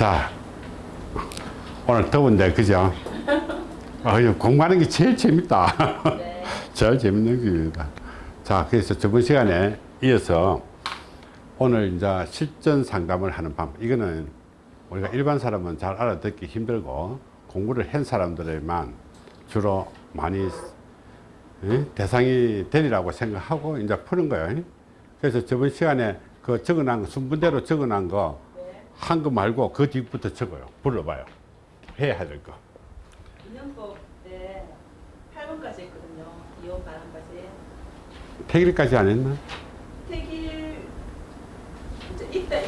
자, 오늘 더운데, 그죠? 어, 공부하는 게 제일 재밌다. 네. 제일 재밌는 겁니다. 자, 그래서 저번 시간에 이어서 오늘 이제 실전 상담을 하는 방, 이거는 우리가 일반 사람은 잘 알아듣기 힘들고 공부를 한 사람들에만 주로 많이 예? 대상이 되리라고 생각하고 이제 푸는 거예요. 그래서 저번 시간에 그 적어놓은 거, 순분대로 적어놓은 거, 네. 한 거 말고 그 뒤부터 적어요. 불러봐요. 해야 될 거. 인연법 때 8번까지 했거든요. 이혼 반환까지. 태길까지 안 했나? 태길 이제 이때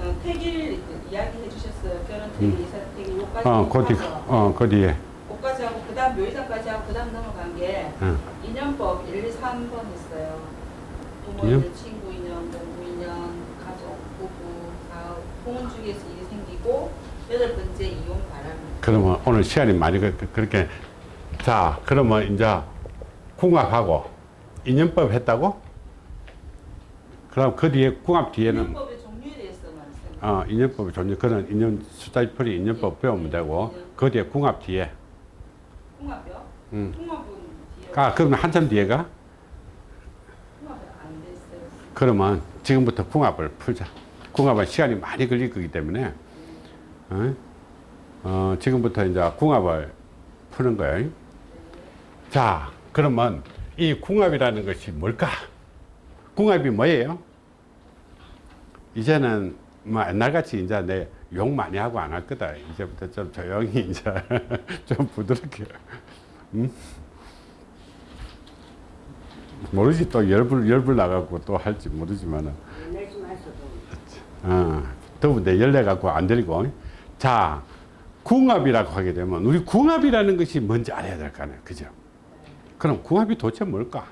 어, 태길 이야기 해주셨어요. 결혼 태길, 이사 태길 요까지 어, 그 뒤, 하고, 어, 그 뒤에. 요까지 하고 그 다음 묘의사까지 하고 그 다음 넘어간 게 어. 인연법 1, 2, 3번 했어요. 부모 인연? 인연, 친구 인연, 동부 인연, 가족, 부부, 사업, 혼혼 중에서 생기고 여덟 번째 이혼 바람. 그러면 오늘 시간이 많이 그- 그- 그렇게 자 그러면 이제 궁합하고 인연법 했다고? 그럼 그 뒤에 궁합 뒤에는 인연법의 종류에 대해서만 생각. 어, 인연법의 종류 그런 인연 숫자풀이 인연법 배우면 되고 그 뒤에 궁합 뒤에 통합이요? 음. 통합은 뒤에 아 그러면 한참 뒤에가 통합이 안 됐어요. 그러면 지금부터 궁합을 풀자 궁합은 시간이 많이 걸릴 거기 때문에 어? 어, 지금부터 이제 궁합을 푸는 거예요 자 그러면 이 궁합이라는 것이 뭘까? 궁합이 뭐예요? 이제는 뭐 옛날같이 이제 내 욕 많이 하고 안 할 거다. 이제부터 좀 조용히 이제 좀 부드럽게. 음? 모르지 또 열불 열불 나가고 또 할지 모르지만은. 내지 어, 더운데 열내 갖고 안 들리고 자 궁합이라고 하게 되면 우리 궁합이라는 것이 뭔지 알아야 될 거 아니에요. 그죠? 그럼 궁합이 도대체 뭘까?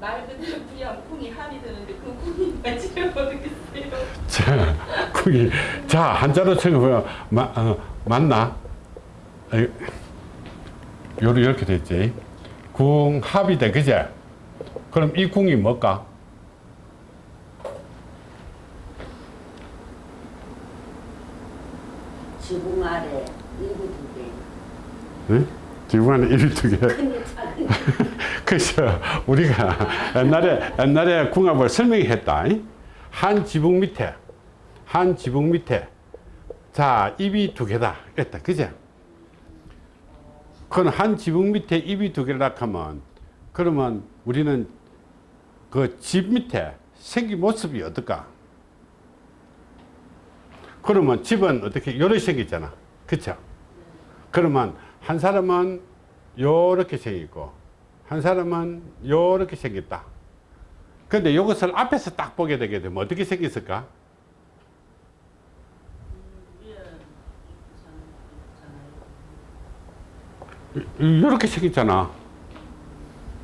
말 그대로 불이하면 쿵이 합이 되는데 그 쿵이 맞지를 모르겠어요. 자 궁이. 자 한자로 쳐보면 마, 어, 맞나? 이렇게 됐지. 궁합이 돼 그제? 그럼 이 궁이 뭘까 지붕 아래 일부 두 개. 응? 큰데 작은 그래서 우리가 옛날에 옛날에 궁합을 설명했다. 한 지붕 밑에 한 지붕 밑에 자 입이 두 개다. 이랬다. 그제? 그건 한 지붕 밑에 입이 두 개라 하면 그러면 우리는 그 집 밑에 생긴 모습이 어떨까? 그러면 집은 어떻게 요렇게 생겼잖아. 그쵸? 그러면 한 사람은 요렇게 생겼고 한 사람은 요렇게 생겼다. 근데 이것을 앞에서 딱 보게 되게 되면 어떻게 생겼을까? 이렇게 생겼잖아.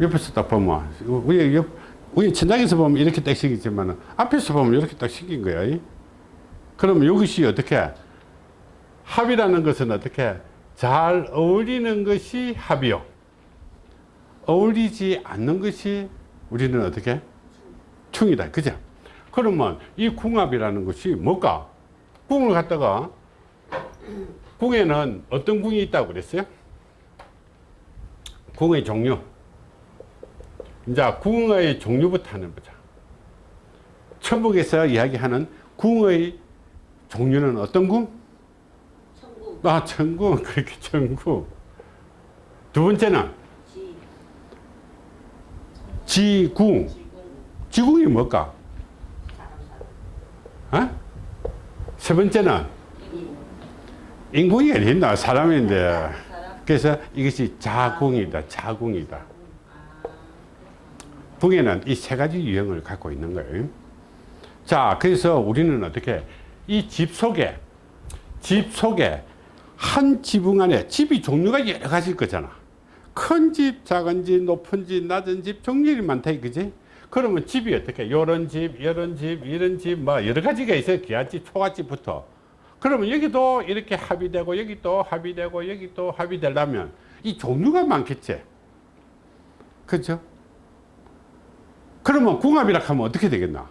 옆에서 딱 보면 위에 옆 위에 천장에서 보면 이렇게 딱 생겼지만 앞에서 보면 이렇게 딱 생긴 거야. 이. 그러면 이것이 어떻게 합이라는 것은 어떻게 잘 어울리는 것이 합이요. 어울리지 않는 것이 우리는 어떻게 충이다. 그죠? 그러면 이 궁합이라는 것이 뭘까? 궁을 갖다가 궁에는 어떤 궁이 있다고 그랬어요? 궁의 종류. 이제 궁의 종류부터 하는 거죠. 천북에서 이야기하는 궁의 종류는 어떤 궁? 천국 아, 천궁. 그렇게 천궁. 두 번째는 지 지궁. 지금 지궁 이 뭘까? 어? 세 번째는 이 인궁이 어딨나? 사람인데. 사람 그래서 이것이 자궁이다. 자궁이다. 궁에는 이 세 가지 유형을 갖고 있는 거예요. 자, 그래서 우리는 어떻게 이 집 속에 집 속에 한 지붕 안에 집이 종류가 여러 가지일 거잖아. 큰 집, 작은 집, 높은 집, 낮은 집, 종류이 많다 이거지. 그러면 집이 어떻게 요런 집, 이런 집, 이런 집, 뭐 여러 가지가 있어요. 기아집, 초가집부터. 그러면 여기도 이렇게 합이 되고 여기 또 합이 되고 여기 또 합이 되려면 이 종류가 많겠지. 그죠? 그러면 궁합이라 하면 어떻게 되겠나?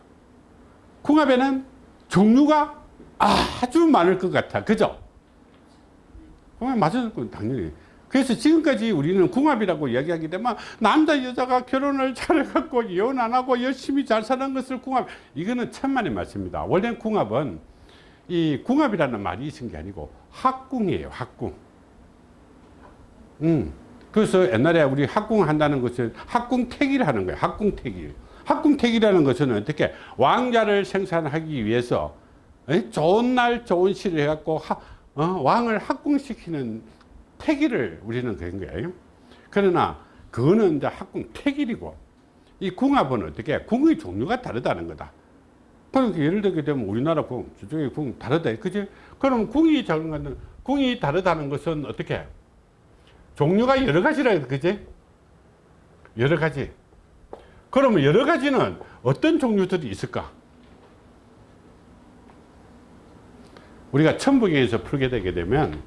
궁합에는 종류가 아주 많을 것 같아. 그죠? 궁합 맞을 건 당연히. 그래서 지금까지 우리는 궁합이라고 이야기하게 되면 남자 여자가 결혼을 잘해갖고 이혼 안 하고 열심히 잘 사는 것을 궁합 이거는 천만의 말씀입니다. 원래 궁합은 이 궁합이라는 말이 있은 게 아니고 학궁이에요. 학궁. 음. 그래서 옛날에 우리 학궁 한다는 것은 학궁택일 하는 거예요. 학궁택일. 학궁택이라는 것은 어떻게 왕자를 생산하기 위해서 에? 좋은 날 좋은 시를 해갖고 하- 어, 왕을 학궁시키는 택일을 우리는 그런 거예요. 그러나 그거는 이제 학궁택일이고 이 궁합은 어떻게 궁의 종류가 다르다는 거다. 그러니까 예를 들게 되면 우리나라 궁, 저쪽의 궁 다르다. 그지? 그럼 궁이 작은 것은 궁이 다르다는 것은 어떻게? 종류가 여러 가지라 그지? 여러 가지. 그러면 여러 가지는 어떤 종류들이 있을까? 우리가 천북에서 풀게 되게 되면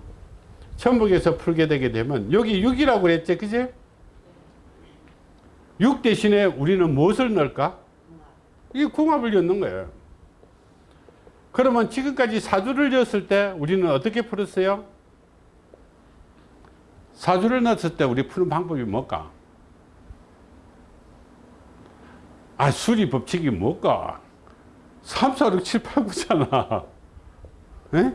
천북에서 풀게 되게 되면 여기 6이라고 그랬지 그지? 6 대신에 우리는 무엇을 넣을까? 이 궁합을 넣는 거예요. 그러면 지금까지 사주를 넣었을 때 우리는 어떻게 풀었어요? 사주를 넣었을 때 우리 푸는 방법이 뭘까? 아, 수리 법칙이 뭘까? 3, 4, 6, 7, 8, 9잖아. 에?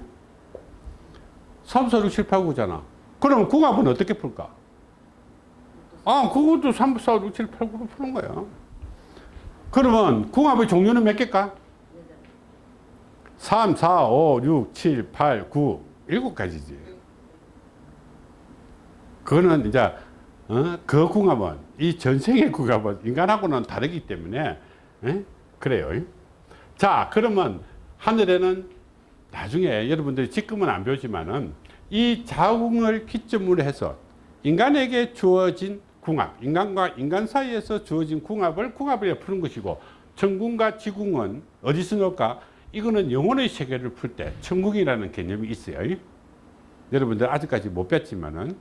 3, 4, 6, 7, 8, 9잖아. 그러면 궁합은 어떻게 풀까? 아, 그것도 3, 4, 6, 7, 8, 9로 푸는 거야. 그러면 궁합의 종류는 몇 개일까? 3, 4, 5, 6, 7, 8, 9, 일곱 가지지. 그거는 이제 어? 그 궁합은 이 전생의 궁합은 인간하고는 다르기 때문에 에? 그래요. 자 그러면 하늘에는 나중에 여러분들이 지금은 안 배우지만은 이 자궁을 기점으로 해서 인간에게 주어진 궁합, 인간과 인간 사이에서 주어진 궁합을 궁합을 푸는 것이고 천궁과 지궁은 어디서 넣을까? 이거는 영혼의 세계를 풀 때 천궁이라는 개념이 있어요. 여러분들 아직까지 못 뵀지만은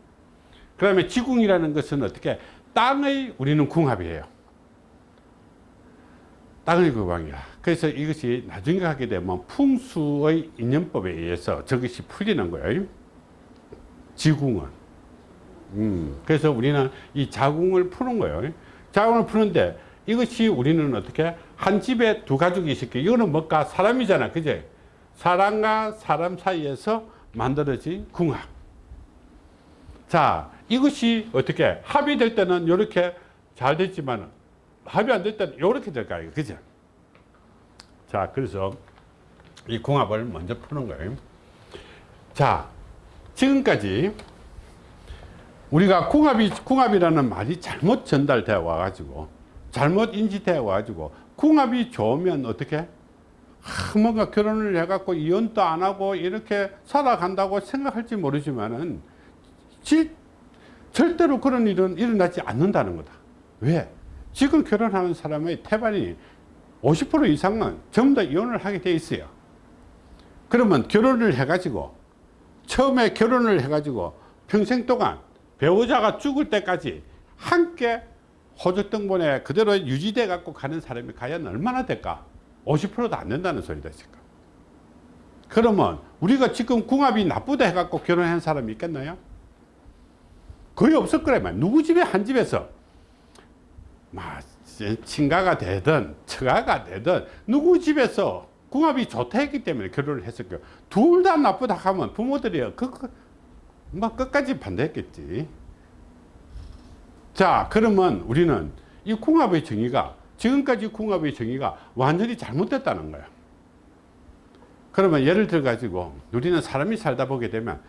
그 다음에 지궁이라는 것은 어떻게 땅의 우리는 궁합이에요. 땅의 궁합이야. 그래서 이것이 나중에 하게 되면 풍수의 인연법에 의해서 저것이 풀리는 거예요. 지궁은. 음, 그래서 우리는 이 자궁을 푸는 거예요. 자궁을 푸는데 이것이 우리는 어떻게 한 집에 두 가족이 있을게 이거는 뭘까? 사람이잖아. 그제? 사람과 사람 사이에서 만들어진 궁합. 자, 이것이 어떻게 합이 될 때는 이렇게 잘 됐지만 합이 안될 때는 이렇게 될 거예요. 그죠? 자, 그래서 이 궁합을 먼저 푸는 거예요. 자, 지금까지 우리가 궁합이, 궁합이라는 말이 잘못 전달되어 와가지고, 잘못 인지되어 와가지고, 궁합이 좋으면 어떻게? 아, 뭔가 결혼을 해갖고 이혼도 안 하고 이렇게 살아간다고 생각할지 모르지만은, 질, 절대로 그런 일은 일어나지 않는다는 거다. 왜? 지금 결혼하는 사람의 태반이 50% 이상은 전부 다 이혼을 하게 돼 있어요. 그러면 결혼을 해가지고, 처음에 결혼을 해가지고 평생 동안 배우자가 죽을 때까지 함께 호적등본에 그대로 유지돼 갖고 가는 사람이 과연 얼마나 될까? 50%도 안 된다는 소리다 지금. 그러면 우리가 지금 궁합이 나쁘다 해갖고 결혼한 사람이 있겠나요? 거의 없을 말이야. 누구 집에 한 집에서 막 친가가 되든 처가가 되든 누구 집에서 궁합이 좋다 했기 때문에 결혼을 거예요. 둘 다 나쁘다 하면 부모들이 그, 그, 막 끝까지 반대했겠지. 자, 그러면 우리는 이 궁합의 정의가 지금까지 궁합의 정의가 완전히 잘못됐다는 거야. 그러면 예를 들어 가지고 우리는 사람이 살다 보게 되면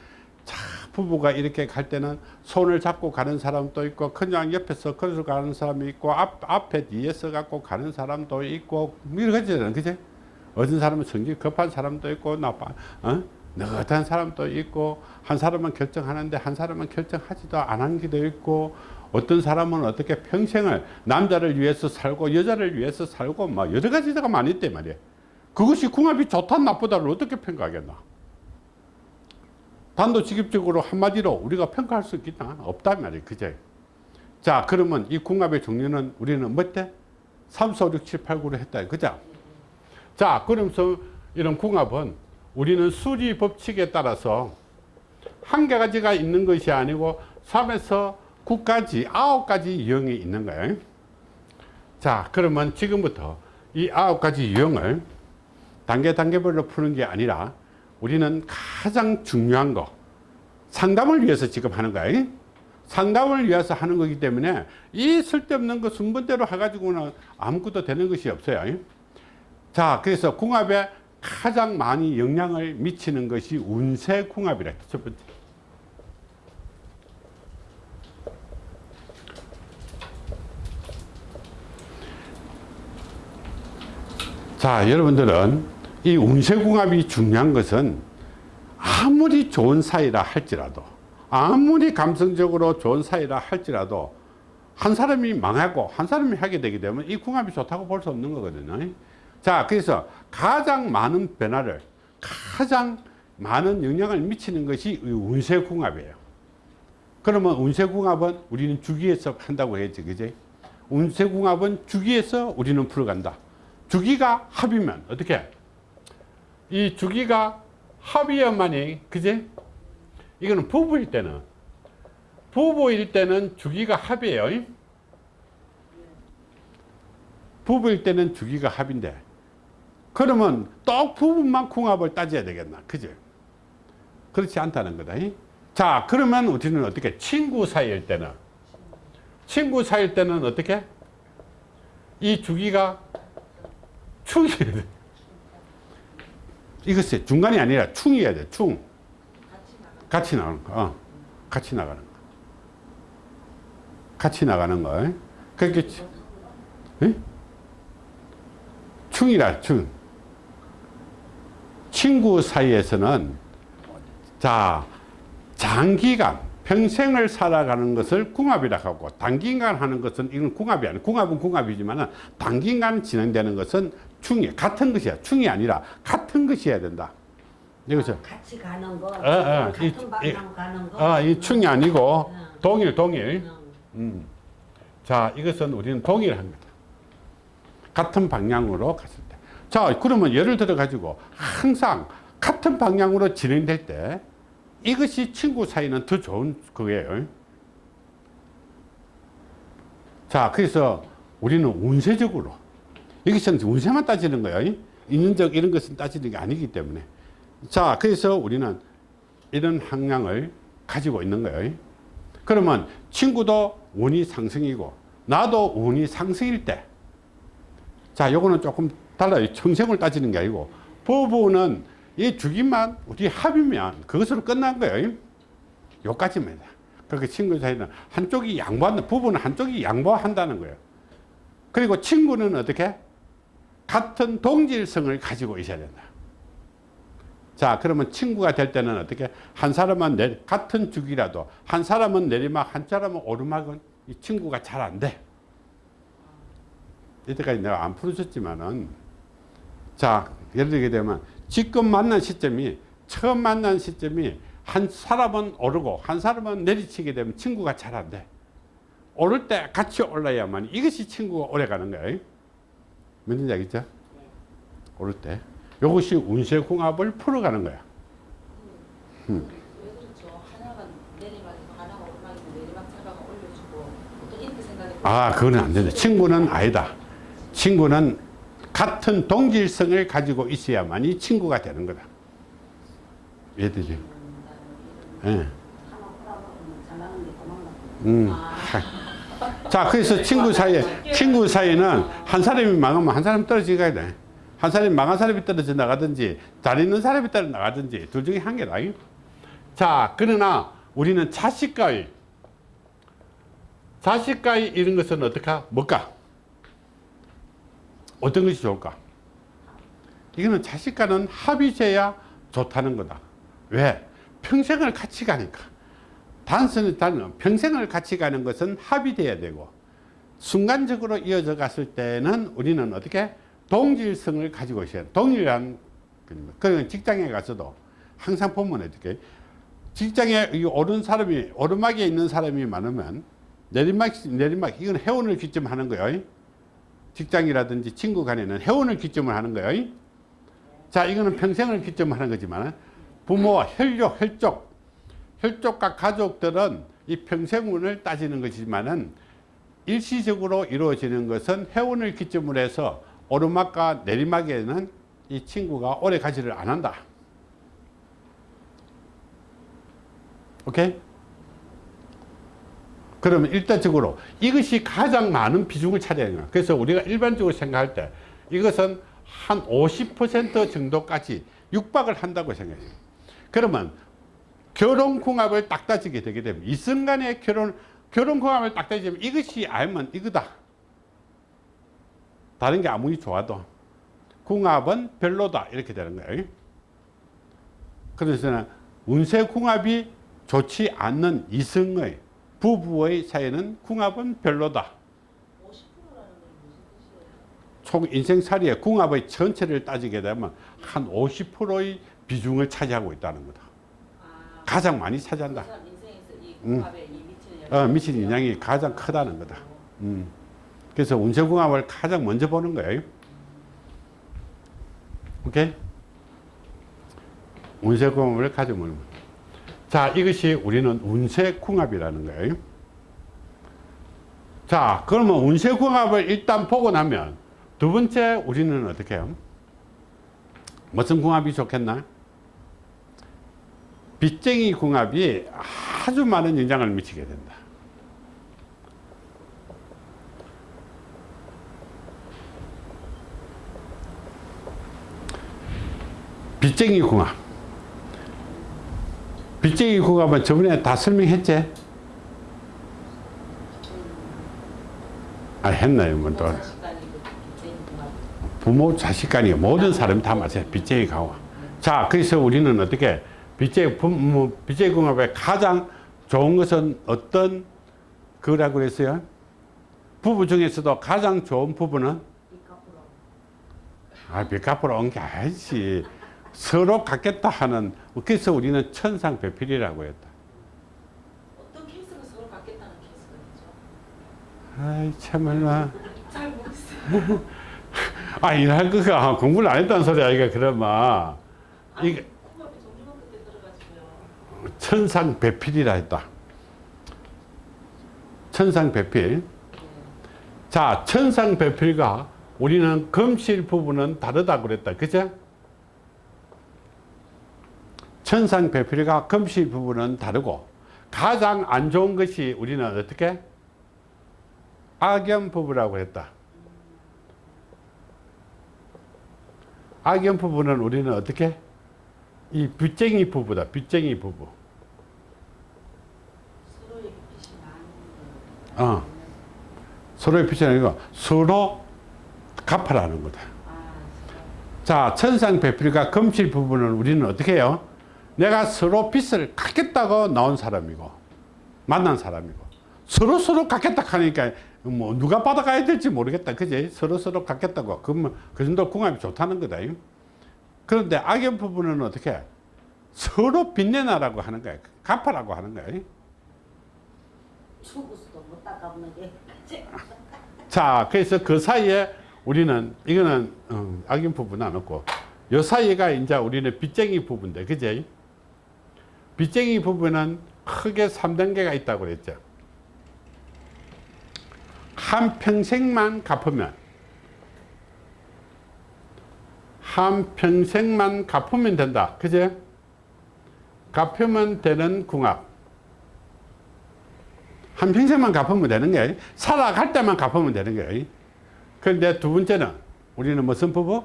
자, 부부가 이렇게 갈 때는 손을 잡고 가는 사람도 있고 그냥 옆에서 걸어 가는 사람이 있고 앞, 앞에 뒤에서 갖고 가는 사람도 있고 가지잖아. 그지? 어떤 사람은 성질 급한 사람도 있고 나빠 어? 느긋한 사람도 있고 한 사람은 결정하는데 한 사람은 결정하지도 않은 게도 있고 어떤 사람은 어떻게 평생을 남자를 위해서 살고 여자를 위해서 살고 막 여러 가지가 많이 있단 말이에요 그것이 궁합이 좋다 나쁘다를 어떻게 평가하겠나 단도직입적으로 한마디로 우리가 평가할 수 있겠나 없단 말이에요 그제 자 그러면 이 궁합의 종류는 우리는 뭐 때? 3, 4, 5, 6, 7, 8, 9로 했다 그죠 자, 그러면서 이런 궁합은 우리는 수리 법칙에 따라서 한 가지가 있는 것이 아니고 3에서 9까지, 9가지 유형이 있는 거예요. 자, 그러면 지금부터 이 9가지 유형을 단계 단계별로 푸는 게 아니라 우리는 가장 중요한 거 상담을 위해서 지금 하는 거예요. 상담을 위해서 하는 거기 때문에 이 쓸데없는 거 순번대로 해가지고는 아무것도 되는 것이 없어요. 자, 그래서 궁합에 가장 많이 영향을 미치는 것이 운세 궁합이라 첫 번째. 자, 여러분들은 이 운세 궁합이 중요한 것은 아무리 좋은 사이라 할지라도 아무리 감성적으로 좋은 사이라 할지라도 한 사람이 망하고 한 사람이 하게 되게 되면 이 궁합이 좋다고 볼 수 없는 거거든요. 자, 그래서 가장 많은 변화를 가장 많은 영향을 미치는 것이 이 운세 궁합이에요. 그러면 운세 궁합은 우리는 주기에서 한다고 했지, 그지? 운세 궁합은 주기에서 우리는 풀어간다. 주기가 합이면 어떻게? 이 주기가 합이야만이, 그지? 이거는 부부일 때는. 부부일 때는 주기가 합이에요. 부부일 때는 주기가 합인데 그러면 또 부부만 궁합을 따져야 되겠나? 그죠 그렇지 않다는 거다. 자 그러면 우리는 어떻게 친구 사이일 때는. 친구 사이일 때는 어떻게? 이 주기가 돼 이것이 중간이 아니라 충이어야 돼 충. 같이 나가는 거. 어. 같이 나가는 거. 같이 나가는 거. 그렇게 에? 충이라 충. 친구 사이에서는 자 장기간 평생을 살아가는 것을 궁합이라 하고 단기간 하는 것은 이건 궁합이 아니야 궁합은 궁합이지만 단기간 진행되는 것은 충이 같은 것이야 충이 아니라 같은 것이어야 된다 이거죠 같이 가는 거, 어, 어, 같은 이- 방향 가는 거. 아, 이 충이 아니고 응. 동일 동일 응. 음. 자, 이것은 우리는 동일합니다. 같은 방향으로 갔을 때. 자, 그러면 예를 들어 가지고 항상 같은 방향으로 진행될 때 이것이 친구 사이는 더 좋은 거예요. 자, 그래서 우리는 운세적으로 이것은 운세만 따지는 거예요. 인연적 이런 것은 따지는 게 아니기 때문에. 자, 그래서 우리는 이런 항량을 가지고 있는 거예요. 그러면 친구도 운이 상승이고 나도 운이 상승일 때 자, 요거는 조금 달라요. 청생을 따지는 게 아니고 부부는 이 주기만 우리 합이면 그것으로 끝난 거예요. 요까지입니다. 그렇게 친구 사이는 한쪽이 양보한다. 부부는 한쪽이 양보한다는 거예요. 그리고 친구는 어떻게? 같은 동질성을 가지고 있어야 된다. 자, 그러면 친구가 될 때는 어떻게? 한 사람은 내, 같은 주기라도 한 사람은 내리막, 한 사람은 오르막은 이 친구가 잘 안 돼. 이때까지 내가 안 풀어줬지만은 자, 예를 들게 되면 지금 만난 시점이 처음 만난 시점이 한 사람은 오르고 한 사람은 내리치게 되면 친구가 잘 안 돼. 오를 때 같이 올라야만 이것이 친구가 오래 가는 거예요. 뭔지 알겠죠? 오를 때. 이것이 운세 궁합을 풀어가는 거야. 생각해 아, 그거는 안 된다. 친구는 아니다. 친구는 같은 동질성을 가지고 있어야만이 친구가 되는 거다. 이해되지? 예. 도망가. 음. 하. 자, 그래서 친구 사이에, 친구 사이는 한 사람이 망하면 한 사람 떨어지게 돼. 한 사람이 망한 사람이 떨어져 나가든지, 잘 있는 사람이 떨어져 나가든지, 둘 중에 한 개다. 자, 그러나 우리는 자식과의, 자식과의 이런 것은 어떨까? 뭘까? 어떤 것이 좋을까? 이거는 자식과는 합이 돼야 좋다는 거다. 왜? 평생을 같이 가니까. 단순히 단 평생을 같이 가는 것은 돼야 되고 순간적으로 이어져 갔을 때는 우리는 어떻게 동질성을 가지고 있어야 돼. 동일한 그런 직장에 가서도 항상 보면 어떻게 직장에 이 오른 사람이 오르막에 있는 사람이 많으면 내리막 내리막 이건 회원을 기점하는 거예요. 직장이라든지 친구 간에는 회원을 기점을 하는 거예요. 자, 이거는 평생을 기점으로 하는 거지만 부모와 혈족, 혈족, 혈족과 가족들은 이 평생운을 따지는 것이지만은 일시적으로 이루어지는 것은 해운을 기점으로 해서 오르막과 내리막에는 이 친구가 오래 가지를 안 한다. 오케이? 그러면 일단적으로 이것이 가장 많은 비중을 차지하는. 그래서 우리가 일반적으로 생각할 때 이것은 한 50% 정도까지 육박을 한다고 생각해요. 그러면 결혼궁합을 딱 따지게 되게 되면 이순간의 결혼, 결혼궁합을 딱 따지면 이것이 알면 이거다. 다른 게 아무리 좋아도 궁합은 별로다. 이렇게 되는 거예요. 그래서 운세 궁합이 좋지 않는 이승의 부부의 사이는 궁합은 별로다. 50%라는 건 무슨 뜻이에요? 총 인생살이의 궁합의 전체를 따지게 되면 한 50%의 비중을 차지하고 있다는 거다. 아, 가장 많이 그 차지한다. 음. 어, 미치는 영향이 가장 크다는 거다. 음. 그래서 운세궁합을 가장 먼저 보는 거예요. 오케이? 운세궁합을 가장 먼저. 자, 이것이 우리는 운세궁합이라는 거예요. 자, 그러면 운세궁합을 일단 보고 나면 두 번째 우리는 어떻게 해요? 무슨 궁합이 좋겠나? 빚쟁이 궁합이 아주 많은 영향을 미치게 된다. 빚쟁이 궁합. 빚쟁이 궁합은 저번에 다 설명했지? 아, 했나요? 뭐 또. 부모, 자식 간이 모든 사람이 다 맞아요. 빚쟁이 궁합. 자, 그래서 우리는 어떻게 빚쟁이, 부모, 빚쟁이 궁합의 가장 좋은 것은 어떤 그라고 그랬어요? 부부 중에서도 가장 좋은 부부는 아, 빚 갚으러 온게 아니지. 서로 갖겠다 하는, 그래서 우리는 천상배필이라고 했다. 어떤 케이스가 서로 갖겠다는 케이스가 있죠? 아이, 참말로. 잘 모르겠어요. 아, 일할 거가 공부를 안 했다는 소리 아이가, 그러면. 이게 궁합이 종류가 그때 들어가지고요. 천상배필이라 했다. 천상배필. 네. 자, 천상배필과 우리는 금실 부분은 다르다 그랬다. 그죠? 천상배필과 금실 부분은 다르고 가장 안 좋은 것이 우리는 어떻게? 악연 부부라고 했다. 악연 부부는 우리는 어떻게? 이 빚쟁이 부부다. 빚쟁이 부부. 서로의 빚이 많은 거. 어. 서로의 빚이 아니고 서로 갚아라는 거다. 아, 자, 천상 배필과 금실 부분은 우리는 어떻게 해요? 내가 서로 빚을 갚겠다고 나온 사람이고, 만난 사람이고, 서로 서로 갚겠다 하니까 뭐 누가 받아가야 될지 모르겠다. 그지? 서로 서로 갚겠다고. 그러면 그 정도 궁합이 좋다는 거다. 그런데 악연 부분은 어떻게 해? 서로 빚내놔라고 하는 거야. 갚아라고 하는 거야. 죽어서도 못 닦아보는 게. 자, 그래서 그 사이에 우리는 이거는 어, 악인 부분은 안 없고 요 사이가 이제 우리는 빚쟁이 부분인데, 그제? 빚쟁이 부분은 크게 3단계가 있다고 그랬죠. 한 평생만 갚으면 한 평생만 갚으면 된다. 그제? 갚으면 되는 궁합. 한 평생만 갚으면 되는 거예요. 살아갈 때만 갚으면 되는 거예요. 그런데 두 번째는 우리는 무슨 부부?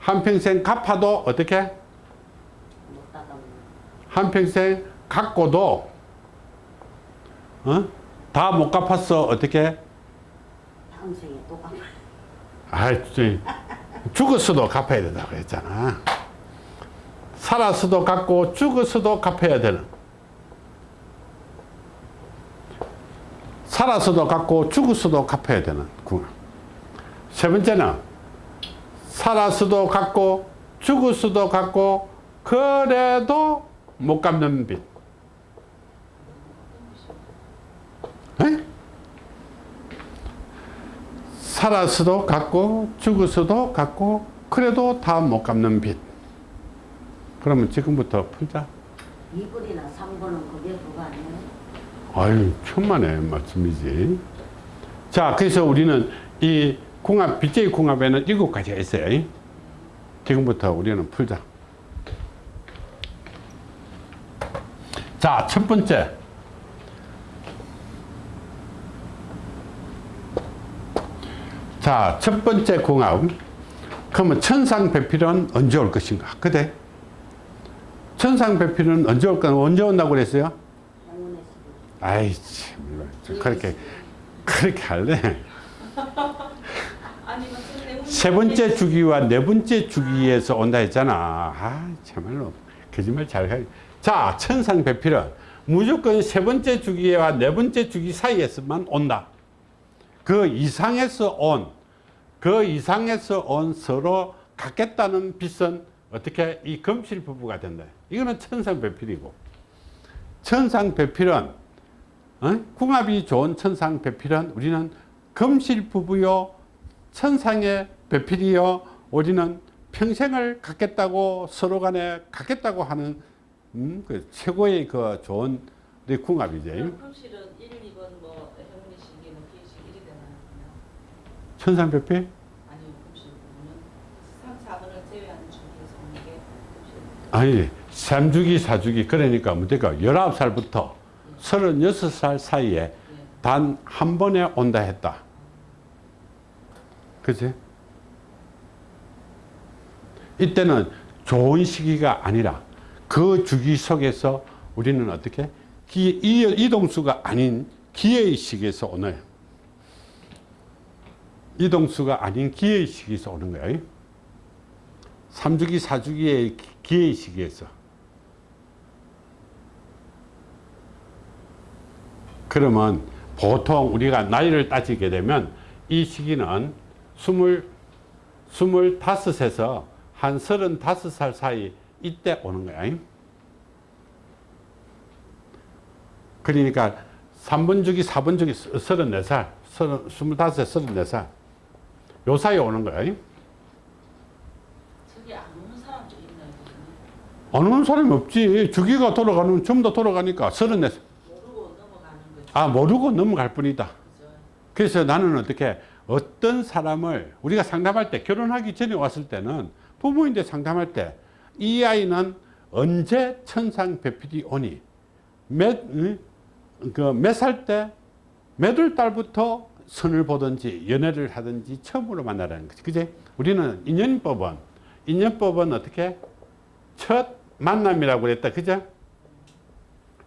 한평생 갚아도 어떻게? 한평생 갚고도 어? 다 못 갚았어. 어떻게? 다음 생에 또 갚아. 아, 죽었어도 갚아야 된다고 했잖아. 살았어도 갚고 죽었어도 갚아야 되는. 살았어도 갚고 죽었어도 갚아야 되는. 세 번째는 살았어도 갚고 죽었어도 갚고 그래도 못 갚는 빚. 살아서도 갚고 죽어서도 갚고 그래도 다 못 갚는 빚. 그러면 지금부터 풀자. 2분이나 3분은 그게 그거 아니에요? 아유 천만의 말씀이지. 자 그래서 우리는 이 궁합 빚제의 궁합에는 일곱 가지가 있어요. 지금부터 우리는 풀자. 자첫 번째 자 첫 번째 궁합 그러면 천상배필은 언제 올 것인가? 그대. 천상배필은 언제 올까 언제 온다고 그랬어요. 아이 참좀 그렇게 그렇게 할래? 선생님 세 번째 주기와 네 번째 주기에서 온다 했잖아. 아 참말로 거짓말 잘 해. 자 천상배필은 무조건 세 번째 주기와 네 번째 주기 사이에서만 온다. 그 이상에서 온 그 이상에서 온 서로 갖겠다는 빚은 어떻게 이 금실 부부가 된다 이거는 천상배필이고 천상배필은 어? 궁합이 좋은 천상배필은 우리는 금실 부부요 천상의 배필이요 우리는 평생을 갖겠다고 서로 간에 갖겠다고 하는 음, 그 최고의 그 좋은 우리 궁합이죠 금실은 1, 2번 뭐 기회식 1이 되나요? 천상배필 아니요 금실 부분은 3, 4번을 제외하는 주기에서 오는 게 금실 아니 3주기 4주기 그러니까 문제가 19살부터 36살 사이에 예. 단한 번에 온다 했다 그치? 이때는 좋은 시기가 아니라 그 주기 속에서 우리는 어떻게 기, 이, 이동수가 아닌 기회의 시기에서 오는 이동수가 아닌 기회의 시기에서 오는 거야 3주기 4주기의 기회의 시기에서 그러면 보통 우리가 나이를 따지게 되면 이 시기는 스물, 스물다섯에서 한 서른다섯 살 사이 이때 오는 거야. 그러니까 3번 주기, 4번 주기 34살, 25에 34살 요 사이에 오는 거야. 저기 안 오는 사람도 있나요? 선생님? 안 오는 사람이 없지. 주기가 돌아가면 전부 다 돌아가니까 34살. 모르고. 아, 모르고 넘어갈 뿐이다. 그죠? 그래서 나는 어떻게 어떤 사람을 우리가 상담할 때 결혼하기 전에 왔을 때는 부모인데 상담할 때 이 아이는 언제 천상 배필이 오니 몇몇 살 때 몇 월 달부터 선을 보든지 연애를 하든지 처음으로 만나라는 거지 그지 우리는 인연법은 인연법은 어떻게 첫 만남이라고 그랬다 그죠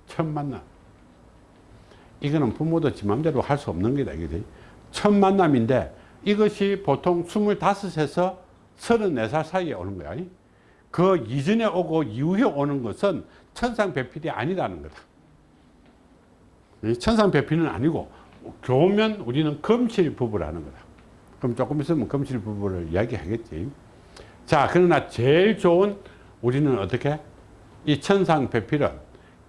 첫 만남 이거는 부모도 지 맘대로 할 수 없는 거다 이거지 첫 만남인데 이것이 보통 25에서 34살 사이에 오는 거야. 그 이전에 오고 이후에 오는 것은 천상배필이 아니라는 거다. 이 천상배필은 아니고 교면 우리는 금실 부부라는 거다. 그럼 조금 있으면 금실 부부를 이야기하겠지. 자, 그러나 제일 좋은 우리는 어떻게? 이 천상배필은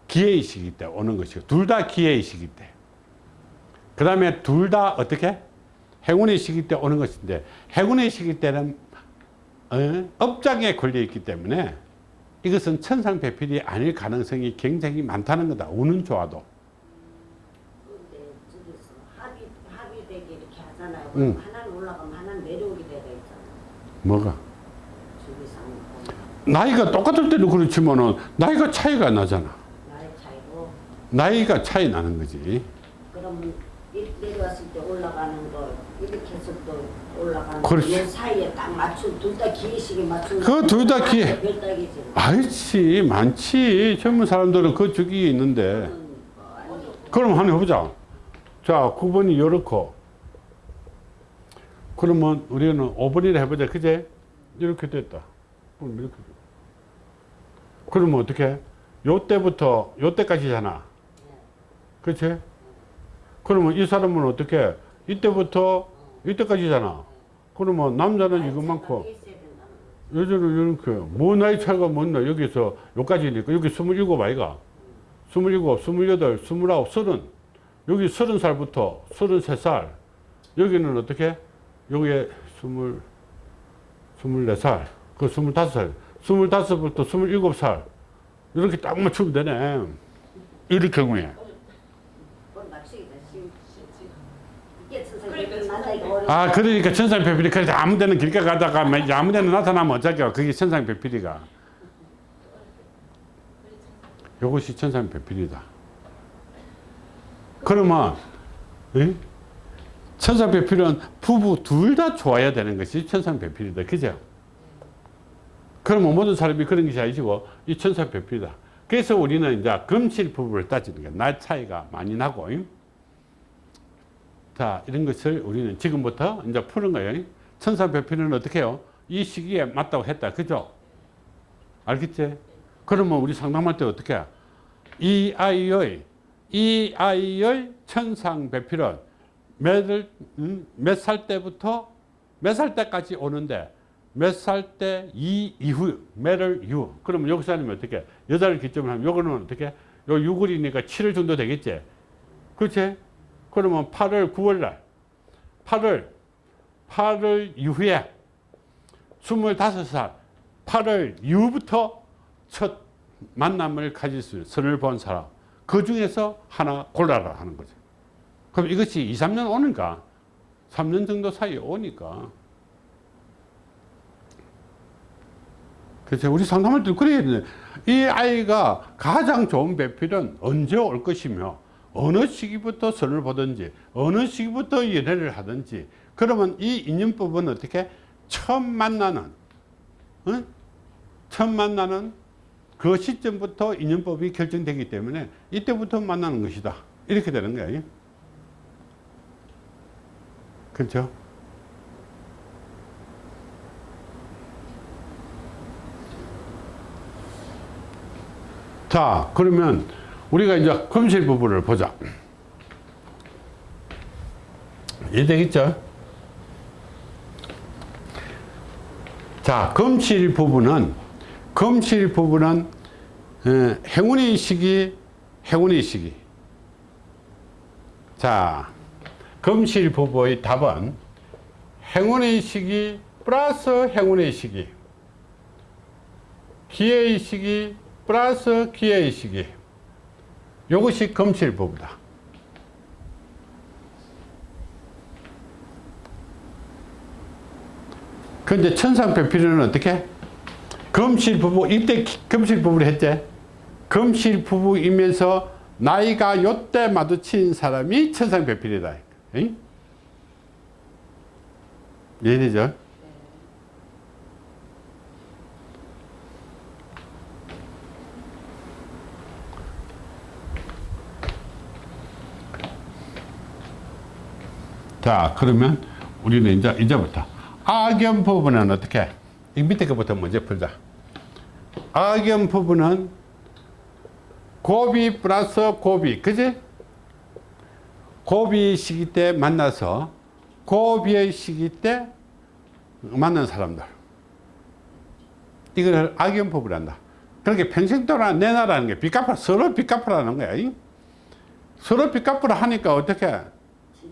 기회의 시기 때 오는 것이고 둘 다 기회의 시기 때. 그 다음에 둘 다 어떻게? 행운의 시기 때 오는 것인데 행운의 시기 때는 어? 업장에 걸려 있기 때문에 이것은 천상배필이 아닐 가능성이 굉장히 많다는 거다. 운은 좋아도. 근데 저기서 합의 합의되게 이렇게 하잖아요. 응. 하나는 올라가면 하나는 내려오게 되어 있잖아. 뭐가? 나이가 똑같을 때도 그렇지만은 나이가 차이가 나잖아. 나이 차이고 나이가 차이 나는 거지. 이- 내려왔을 때 올라가는 거 이렇게 해서 또 올라가는 그렇지. 거 사이에 딱 맞춘 둘다 기회식에 맞춘 그거 둘다 기회. 알지 많지. 젊은 사람들은 그 주기에 있는데. 음, 뭐 아니, 그럼 한번 해보자. 자, 9번이 요렇고. 그러면 우리는 5번이라 해보자. 그제? 이렇게 됐다. 그럼 이렇게. 돼. 그러면 어떻게? 요 때부터 요 때까지잖아. 그치? 그러면 이 사람은 어떻게? 이때부터 이때까지잖아. 그러면 남자는 이것만큼, 여자는 이렇게. 뭐 나이 차이가 뭔나 여기서 여기까지니까. 여기 27 아이가. 27, 28, 29, 30. 여기 30살부터 33살. 여기는 어떻게? 여기에 스물, 스물네 살, 그 스물다섯 살, 스물다섯부터 스물일곱 살, 이렇게 딱 맞추면 되네. 이럴 경우에. 아, 그러니까 천상배필이 그래서 아무 데는 길게 가다가 막 이제 아무 데나 나타나면 어쩌게요. 그게 천상배필이가. 요것이 천상배필이다. 그러면, 예? 천상배필은 부부 둘 다 좋아야 되는 것이 천상배필이다. 그죠? 그러면 모든 사람이 그런 것이 아니고 이 천상배필이다. 그래서 우리는 이제 금실 부부를 따지는 거야. 날 차이가 많이 나고. 예? 자, 이런 것을 우리는 지금부터 이제 푸는 거예요. 천상배필은 어떻게 해요? 이 시기에 맞다고 했다. 그죠? 알겠지? 그러면 우리 상담할 때 어떻게 해? 이 아이의, 이 아이의 천상배필은 음, 몇살 때부터 몇 살 때까지 오는데 몇 살 때 이 이후, 몇월 이후. 그러면 여기서 하면 어떻게 해? 여자를 기점으로 하면 요거는 어떻게 해? 요 6월이니까 7월 정도 되겠지? 그렇지? 그러면 8월, 9월 날, 8월, 8월 이후에 25살, 8월 이후부터 첫 만남을 가질 수 있는 선을 본 사람. 그 중에서 하나 골라라 하는 거죠. 그럼 이것이 2, 3년 오니까, 3년 정도 사이에 오니까. 그래서 우리 상담할 때 그래야 되는데, 이 아이가 가장 좋은 배필은 언제 올 것이며, 어느 시기부터 선을 보든지, 어느 시기부터 연애를 하든지, 그러면 이 인연법은 어떻게? 처음 만나는, 응? 처음 만나는 그 시점부터 인연법이 결정되기 때문에 이때부터 만나는 것이다. 이렇게 되는 거예요. 그렇죠? 자, 그러면 우리가 이제 금실 부부를 보자. 이해되겠죠? 자, 금실 부부는, 금실 어, 행운의 시기, 행운의 시기. 자, 금실 부부의 답은 행운의 시기 플러스 행운의 시기. 기회의 시기 플러스 기회의 시기. 이것이 금실 부부다. 근데 천상배필은 어떻게? 금실 부부, 이때 기- 금실 부부를 했지? 금실 부부이면서 나이가 요때 마주친 사람이 천상배필이다. 응? 이해되죠? 자, 그러면 우리는 이제, 이제부터 악연 부분은 어떻게? 이 밑에 거부터 먼저 풀자. 악연 부분은 고비 플러스 고비, 그지? 고비 시기 때 만나서 고비의 시기 때 만난 사람들. 이걸 악연 부분이란다. 그렇게 평생 동안 내놔라는 게 빚갚아, 서로 빚갚으라는 거야. 이? 서로 빚갚으라 하니까 어떻게?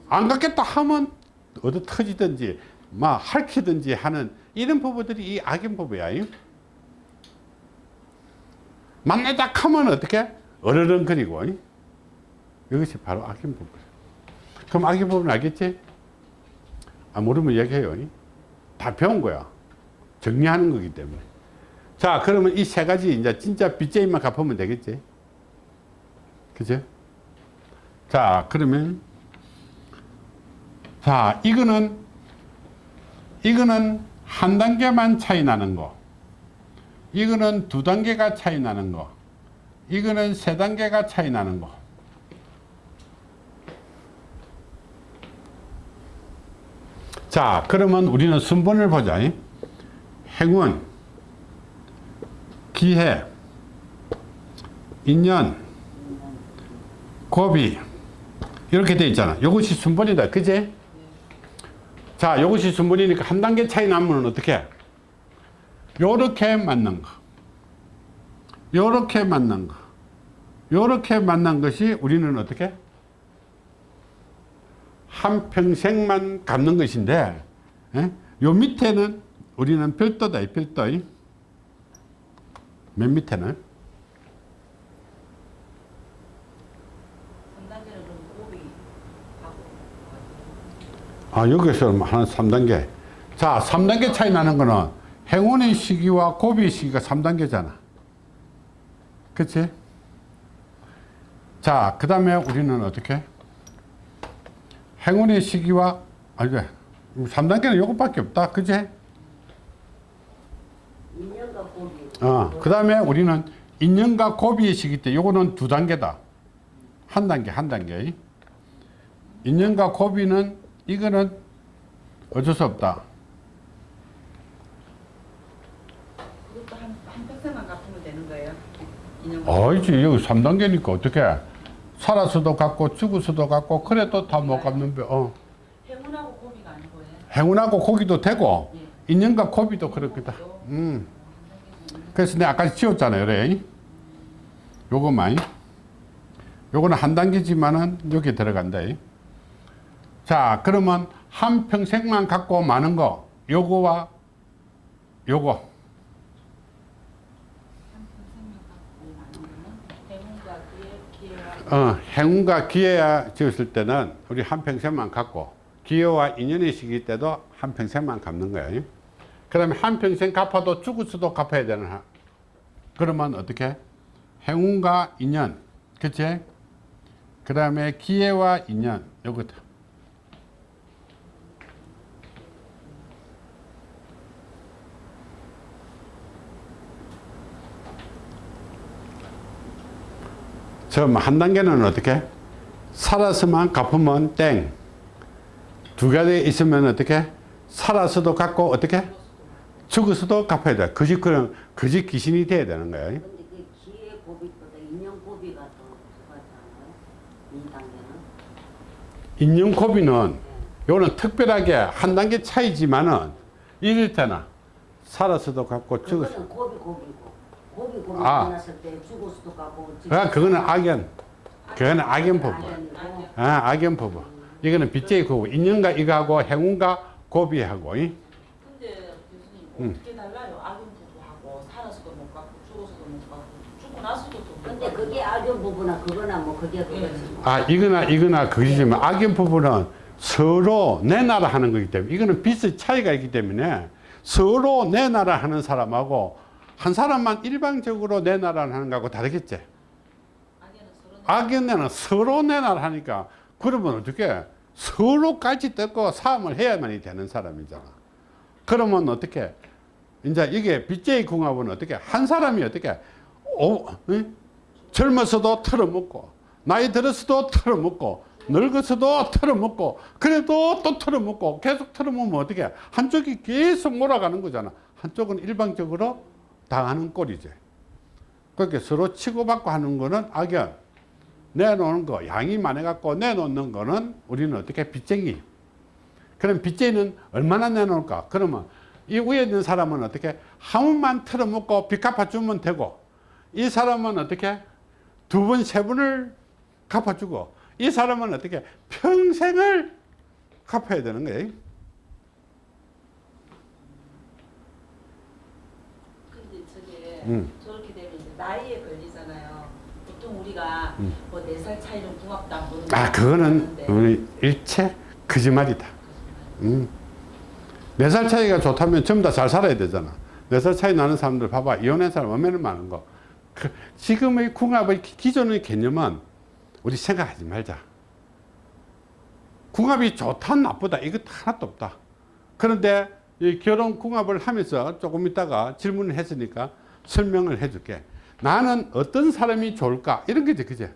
안 갚겠다 하면 얻어 터지든지 막 할퀴든지 하는 이런 부부들이 이 악연 부부야. 이? 만나자 하면 어떻게? 어르렁거리고 이? 이것이 바로 악연 부부. 그럼 악연 부부는 알겠지? 아, 모르면 얘기해요. 이? 다 배운 거야. 정리하는 거기 때문에. 자, 그러면 이 세 가지 이제 진짜 빚쟁이만 갚으면 되겠지? 그죠? 자, 그러면 자, 이거는 이거는 한 단계만 차이 나는 거. 이거는 두 단계가 차이 나는 거. 이거는 세 단계가 차이 나는 거. 자, 그러면 우리는 순번을 보자. 행운, 기회, 인연, 고비 이렇게 돼 있잖아. 이것이 순번이다. 그지? 자, 이것이 순번이니까 한 단계 차이 나면 어떻게 해? 요렇게 맞는 거. 요렇게 만난 거. 요렇게 만난 것이 우리는 어떻게? 한 평생만 갚는 것인데 예? 요 밑에는 우리는 별도다, 이 별도. 맨 밑에는. 3단계는 그럼 고비 하고 아, 여기서 한 3단계. 자, 3단계 차이 나는 거는 행운의 시기와 고비의 시기가 3단계잖아. 그치? 자, 그 다음에 우리는 어떻게? 행운의 시기와, 아, 이게 3단계는 요것밖에 없다. 그치? 인연과 고비. 어, 그 다음에 우리는 인연과 고비의 시기 때 요거는 두 단계다. 한 단계, 한 단계. 인연과 고비는 이거는 어쩔 수 없다. 그것도 한, 한 평생만 갚으면 되는 거예요? 아니지 여기 3단계니까 어떻게 살아서도 갚고 죽어서도 갚고 그래도 다 못 갚는 배 어. 행운하고 고비가 아니고요. 행운하고 고기도 되고 예. 인연과 고비도 그렇겠다 음. 그래서 내가 아까 지웠잖아요 그래 요거만 요거는 한 단계지만은 여기 들어간다 자 그러면 한 평생만 갖고 마는 거 요거와 요거 어, 행운과 기회야 지었을 때는 우리 한평생만 갖고 기회와 인연의 시기 때도 한평생만 갚는 거예요. 그 다음에 한평생 갚아도 죽을 수도 갚아야 되는 한. 그러면 어떻게? 행운과 인연, 그치? 그 다음에 기회와 인연, 요것도. 처음 한 단계는 어떻게? 살아서만 갚으면 땡. 두 가지 있으면 어떻게? 살아서도 갚고 어떻게? 죽어서도 갚아야 돼. 그 집 그런 그집 귀신이 돼야 되는 거야. 근데 그 기회 고비보다 인연 고비가 더 좋았잖아요. 이 단계는. 인연 고비는 요는 특별하게 한 단계 차이지만은 이럴 때나 살아서도 갚고 죽어서. 고비 고비고. 고비 고비 아. 만났을 때 죽어서도 가고. 아, 그거는 악연. 그거는 악연 부부. 악연이고. 아, 악연 부부. 이거는 빚제의 부부. 인연과 이거하고 행운과 고비하고. 이? 근데 교수님 음. 어떻게 달라요? 악연 부부하고 살아서도 못 갚고 죽어서도 못 갚고 죽고 나서도 또 근데 그게 악연 부부나 그거나 뭐 그게 그거지. 아 이거나 이거나 그지만 악연 부부는 서로 내놔라 하는 거기 때문에 이거는 빚의 차이가 있기 때문에 서로 내놔라 하는 사람하고 한 사람만 일방적으로 내놔라 하는 거하고 다르겠지? 서로 악연에는 서로 내놔라 하니까 그러면 어떻게 서로까지 뜯고 사함을 해야만이 되는 사람이잖아. 그러면 어떻게 이제 이게 빚제의 궁합은 어떻게 한 사람이 어떻게 오, 응? 젊어서도 털어먹고 나이 들어서도 털어먹고 늙어서도 털어먹고 그래도 또 털어먹고 계속 털어먹으면 어떻게 한쪽이 계속 몰아가는 거잖아. 한쪽은 일방적으로 당하는 꼴이지. 그렇게 서로 치고받고 하는 거는 악연. 내놓는 거 양이 많아 갖고 내놓는 거는 우리는 어떻게 빚쟁이. 그럼 빚쟁이는 얼마나 내놓을까? 그러면 이 위에 있는 사람은 어떻게 한 번만 털어먹고 빚 갚아주면 되고 이 사람은 어떻게 두 번, 세 번을 갚아주고 이 사람은 어떻게 평생을 갚아야 되는 거예요. 근데 저게 음. 저렇게 되면 이제 나이에 걸리잖아요. 보통 우리가 음. 뭐네 살 차이는 궁합도 아, 그거는 데 우리 일체 거짓말이다. 음. 네살 차이가 좋다면 전부 다 잘 살아야 되잖아. 네 살 차이 나는 사람들 봐봐. 이혼한 사람 얼마나 많은 거. 그, 지금의 궁합의 기- 기존의 개념은 우리 생각하지 말자. 궁합이 좋다 나쁘다 이거 하나도 없다. 그런데 이 결혼 궁합을 하면서 조금 있다가 질문을 했으니까 설명을 해줄게. 나는 어떤 사람이 좋을까 이런 게지 그제.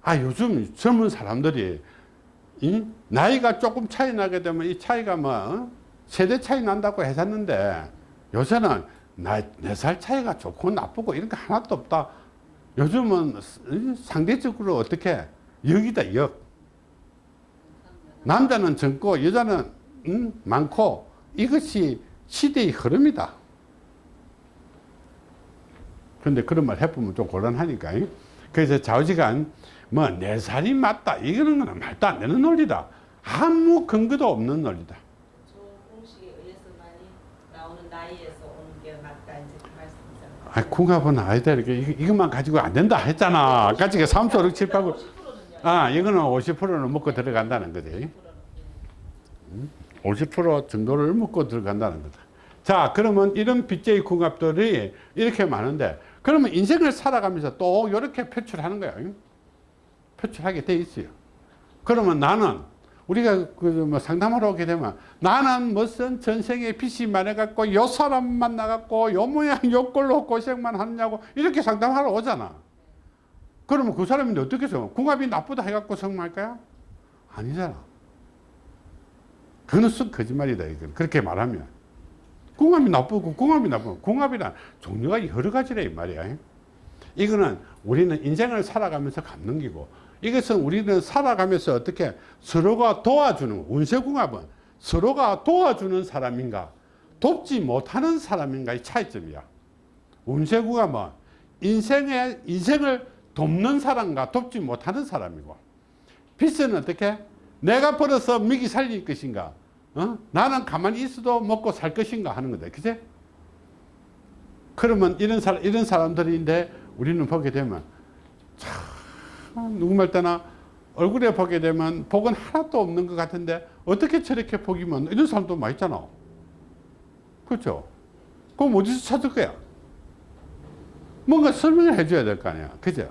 아 요즘 젊은 사람들이 이 나이가 조금 차이 나게 되면 이 차이가 뭐 어? 세대 차이 난다고 했었는데 요새는 네살 차이가 좋고 나쁘고 이런 거 하나도 없다. 요즘은 이 상대적으로 어떻게 역이다 역. 남자는 젊고 여자는 음, 많고 이것이 시대의 흐름이다. 그런데 그런 말 해보면 좀 곤란하니까. 이. 그래서 좌우지간 뭐네 살이 맞다 이거는 거는 말도 안 되는 논리다. 아무 근거도 없는 논리다. 그. 아, 궁합은 아니다. 이렇게 이- 이것만 가지고 안 된다 했잖아. 가지고 3, 4, 6, 7, 8, 9. 50%는요. 아, 이거는 50%는 먹고 들어간다는 거지. 50% 정도를 먹고 들어간다는 거다. 자, 그러면 이런 빚제의 궁합들이 이렇게 많은데, 그러면 인생을 살아가면서 또 이렇게 표출하는 거야. 표출하게 돼 있어요. 그러면 나는, 우리가 그뭐 상담하러 오게 되면, 나는 무슨 전생에 빚이 많아갖고, 요 사람 만나갖고, 요 모양, 요 꼴로 고생만 하느냐고, 이렇게 상담하러 오잖아. 그러면 그 사람이 어떻게 성 궁합이 나쁘다 해갖고 성공할 거야? 아니잖아. 그거는 쑥 거짓말이다. 이건. 그렇게 말하면. 궁합이 나쁘고 궁합이 나쁘고 궁합이란 종류가 여러 가지라 이 말이야. 이거는 우리는 인생을 살아가면서 갚는 기고. 이것은 우리는 살아가면서 어떻게 서로가 도와주는 운세궁합은 서로가 도와주는 사람인가? 돕지 못하는 사람인가의 차이점이야. 운세궁합은 인생의 인생을 돕는 사람과 돕지 못하는 사람이고. 빚은 어떻게? 내가 벌어서 먹이 살릴 것인가 어? 나는 가만히 있어도 먹고 살 것인가 하는 거다 그제? 그러면 이런 사람 이런 사람들인데 우리는 보게 되면 참 누구 말 때나 얼굴에 보게 되면 복은 하나도 없는 것 같은데 어떻게 저렇게 복이 많 이런 사람도 많이 있잖아. 그렇죠? 그럼 어디서 찾을 거야? 뭔가 설명을 해줘야 될 거 아니야. 그죠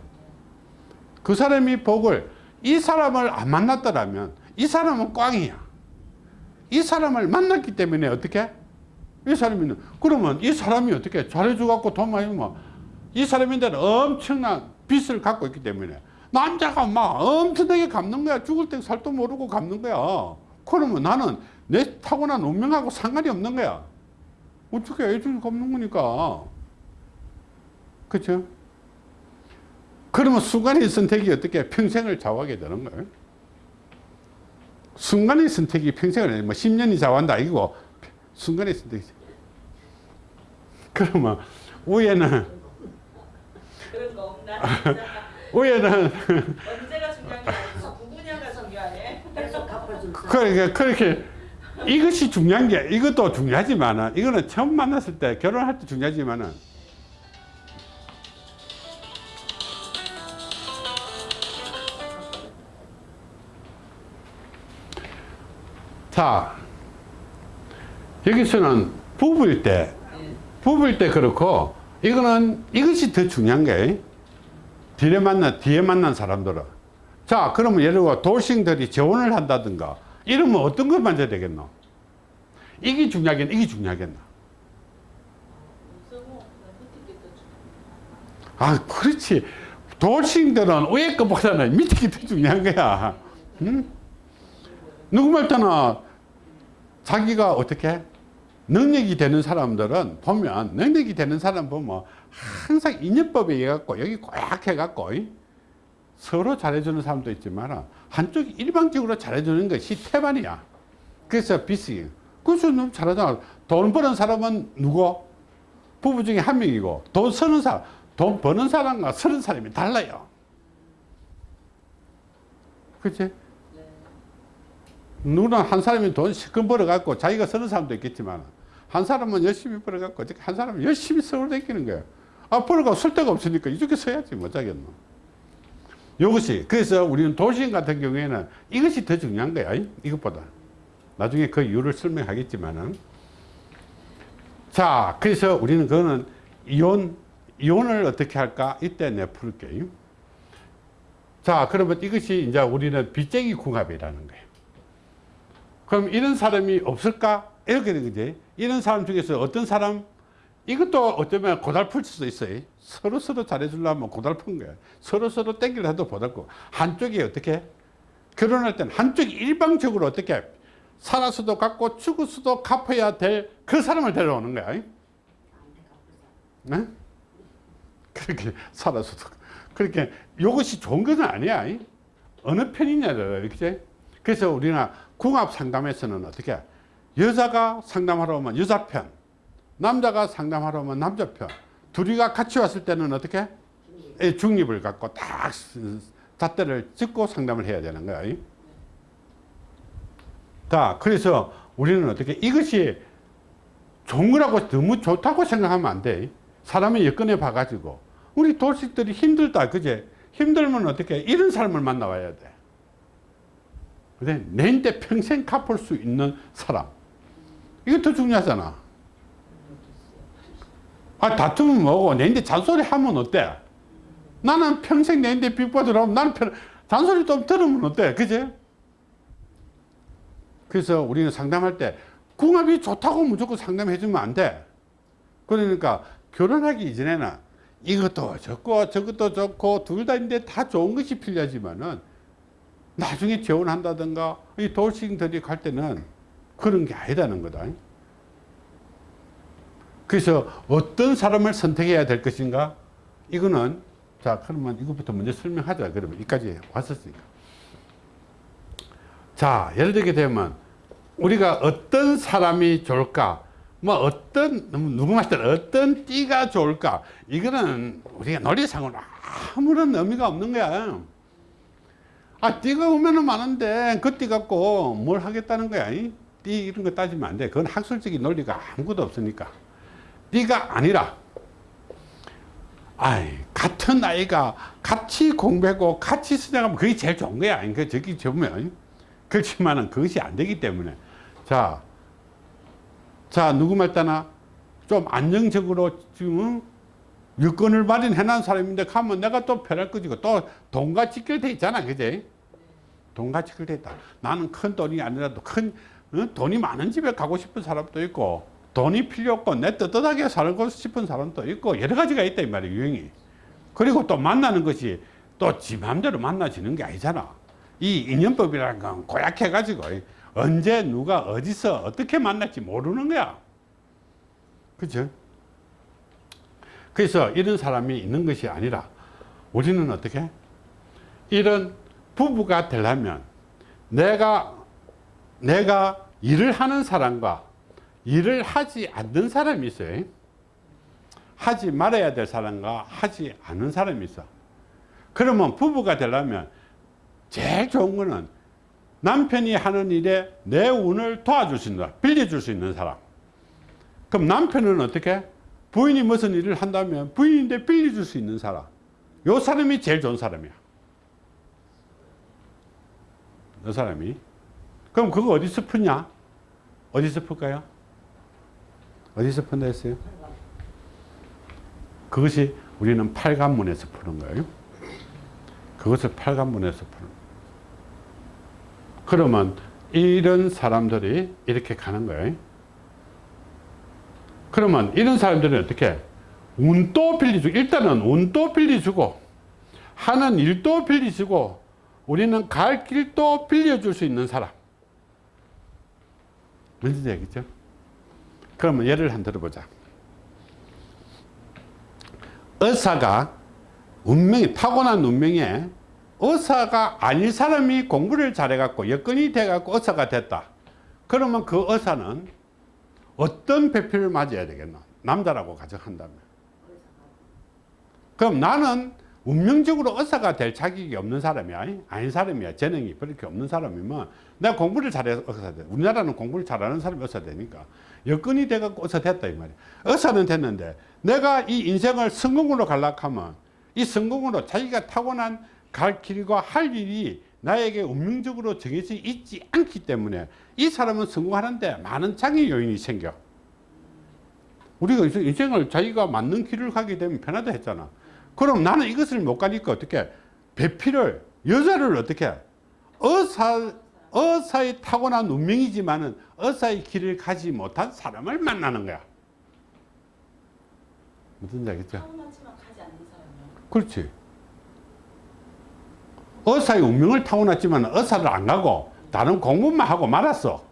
그 사람이 복을 이 사람을 안 만났더라면 이 사람은 꽝이야. 이 사람을 만났기 때문에 어떻게? 이 사람이 그러면 이 사람이 어떻게 잘해줘 갖고 돈 많이 뭐이 사람인데는 엄청난 빚을 갖고 있기 때문에 남자가 막 엄청나게 갚는 거야. 죽을 때 살도 모르고 갚는 거야. 그러면 나는 내 타고난 운명하고 상관이 없는 거야. 어떻게 애들이 갚는 거니까. 그렇죠? 그러면 순간의 선택이 어떻게 평생을 좌우하게 되는 거예요. 순간의 선택이 평생을 뭐 10년이 좌우한다 이거 순간의 선택이지. 그러면 위에는 그런 거 없나? 위에는 언제가 중요한 게 아니고 누구냐가 중요하네. 계속 갚아줄 그러니까 그렇게 이것이 중요한 게 이것도 중요하지만은 이거는 처음 만났을 때 결혼할 때 중요하지만은 자 여기서는 부부일 때 부부일 때 그렇고 이거는 이것이 더 중요한 게 뒤에 만난 뒤에 만난 사람들은. 자 그러면 예를 들어 돌싱들이 재혼을 한다든가 이러면 어떤 걸 만져야 되겠노? 이게 중요하겠나? 이게 중요하겠나? 아 그렇지. 돌싱들은 위에 것보다는 밑에 게 더 중요한 거야. 응? 누구 말 때나 자기가 어떻게 능력이 되는 사람들은 보면 능력이 되는 사람 보면 항상 인연법에 의해 갖고 여기 꼭 해갖고 이? 서로 잘해주는 사람도 있지만 한쪽이 일방적으로 잘해주는 것이 태반이야. 그래서 비스. 그래서 너무 잘하잖아. 돈 버는 사람은 누구? 부부 중에 한 명이고 돈 쓰는 사람, 돈 버는 사람과 쓰는 사람이 달라요. 그치? 누구는 한 사람이 돈 시큰 벌어갖고 자기가 쓰는 사람도 있겠지만 한 사람은 열심히 벌어갖고 한 사람은 열심히 서울 댕기는 거예요. 아, 벌어가 쓸 데가 없으니까 이렇게 써야지 못하겠노. 이것이 그래서 우리는 도시인 같은 경우에는 이것이 더 중요한 거야. 이? 이것보다. 나중에 그 이유를 설명하겠지만은 자, 그래서 우리는 그거는 이혼 이혼을 어떻게 할까? 이때 내 풀게요. 자, 그러면 이것이 이제 우리는 빚쟁이 궁합이라는 거예요. 그럼 이런 사람이 없을까? 이렇게 된 거지. 이런 사람 중에서 어떤 사람, 이것도 어쩌면 고달플 수도 있어요. 서로 서로 잘해주려면 고달픈 거야. 서로 서로 땡기를 해도 고달고. 한쪽이 어떻게? 결혼할 때는 한쪽이 일방적으로 어떻게? 살아서도 갚고 죽어서도 갚아야 될 그 사람을 데려오는 거야. 네? 그렇게 살아서도. 그렇게 이것이 좋은 것은 아니야. 어느 편이냐를 이렇게. 그래서 우리나 궁합 상담에서는 어떻게 여자가 상담하러 오면 여자 편 남자가 상담하러 오면 남자 편 둘이가 같이 왔을 때는 어떻게 예, 중립을 갖고 딱 잣대를 짚고 상담을 해야 되는 거야 자 그래서 우리는 어떻게 이것이 좋은 거라고 너무 좋다고 생각하면 안 돼. 사람의 여건에 봐가지고. 우리 도식들이 힘들다, 그제? 힘들면 어떻게, 이런 사람을 만나와야 돼. 그래? 내인데 평생 갚을 수 있는 사람. 이거 더 중요하잖아. 아, 다투면 뭐고, 내인데 잔소리 하면 어때? 나는 평생 내인데 빚 받으라면 나는 편, 잔소리 좀 들으면 어때? 그제? 그래서 우리는 상담할 때 궁합이 좋다고 무조건 상담해 주면 안 돼. 그러니까 결혼하기 이전에는 이것도 좋고 저것도 좋고 둘 다인데 다 좋은 것이 필요하지만은 나중에 재혼한다든가 이 돌싱들이 갈 때는 그런 게 아니다는 거다. 그래서 어떤 사람을 선택해야 될 것인가? 이거는 자 그러면 이것부터 먼저 설명하자. 그러면 여기까지 왔었으니까. 자, 예를 들게 되면 우리가 어떤 사람이 좋을까? 뭐 어떤 누구 말든 어떤 띠가 좋을까? 이거는 우리가 논리상으로 아무런 의미가 없는 거야. 아, 띠가 오면은 많은데 그 띠 갖고 뭘 하겠다는 거야? 이? 띠 이런 거 따지면 안 돼. 그건 학술적인 논리가 아무것도 없으니까. 띠가 아니라 아이, 같은 아이가 같이 공부하고 같이 수행하면 그게 제일 좋은 거야. 그 저기 보면 그렇지만은 그것이 안 되기 때문에 자, 자 누구 말 따나 좀 안정적으로 지금 유권을 마련해 놓은 사람인데 가면 내가 또 편할 거지고 또 돈과 직결돼 있잖아 그제 돈과 직결돼 있다. 나는 큰 돈이 아니라도 큰 어? 돈이 많은 집에 가고 싶은 사람도 있고 돈이 필요 없고 내 떳떳하게 살고 싶은 사람도 있고 여러 가지가 있다 이 말이야 유형이. 그리고 또 만나는 것이 또 지 마음대로 만나지는 게 아니잖아. 이 인연법이라는 건 고약해 가지고 언제 누가 어디서 어떻게 만날지 모르는 거야. 그죠 그래서 이런 사람이 있는 것이 아니라 우리는 어떻게? 이런 부부가 되려면 내가 내가 일을 하는 사람과 일을 하지 않는 사람이 있어요. 하지 말아야 될 사람과 하지 않는 사람이 있어. 그러면 부부가 되려면 제일 좋은 거는 남편이 하는 일에 내 운을 도와줄 수 있는 빌려줄 수 있는 사람. 그럼 남편은 어떻게 부인이 무슨 일을 한다면 부인인데 빌려줄 수 있는 사람. 요 사람이 제일 좋은 사람이야. 요 사람이. 그럼 그거 어디서 푸냐? 어디서 풀까요? 어디서 푼다 했어요? 그것이 우리는 팔관문에서 푸는 거예요. 그것을 팔관문에서 푸는 그러면 이런 사람들이 이렇게 가는 거예요. 그러면 이런 사람들은 어떻게 운도 빌려주고 일단은 운도 빌려주고 하는 일도 빌려주고 우리는 갈 길도 빌려줄 수 있는 사람 뭔지 알겠죠? 그러면 예를 한 들어보자 의사가 운명이 타고난 운명에 의사가 아닌 사람이 공부를 잘해갖고 여건이 돼갖고 의사가 됐다. 그러면 그 의사는 어떤 배필을 맞아야 되겠나? 남자라고 가정한다면. 그럼 나는 운명적으로 의사가 될 자격이 없는 사람이야. 아닌 사람이야. 재능이 그렇게 없는 사람이면 내가 공부를 잘해서 의사 돼. 우리나라는 공부를 잘하는 사람이 의사 되니까. 여건이 돼갖고 의사 됐다. 이 말이야. 의사는 됐는데 내가 이 인생을 성공으로 갈락 하면 이 성공으로 자기가 타고난 갈 길과 할 일이 나에게 운명적으로 정해져 있지 않기 때문에 이 사람은 성공하는데 많은 장애 요인이 생겨. 우리가 인생을 자기가 맞는 길을 가게 되면 편하다 했잖아. 그럼 나는 이것을 못 가니까 어떻게 배필을 여자를 어떻게 의사 의사의 타고난 운명이지만은 의사의 길을 가지 못한 사람을 만나는 거야. 무슨 얘기죠? 그렇지. 의사의 운명을 타고났지만 의사를 안 가고 다른 공부만 하고 말았어.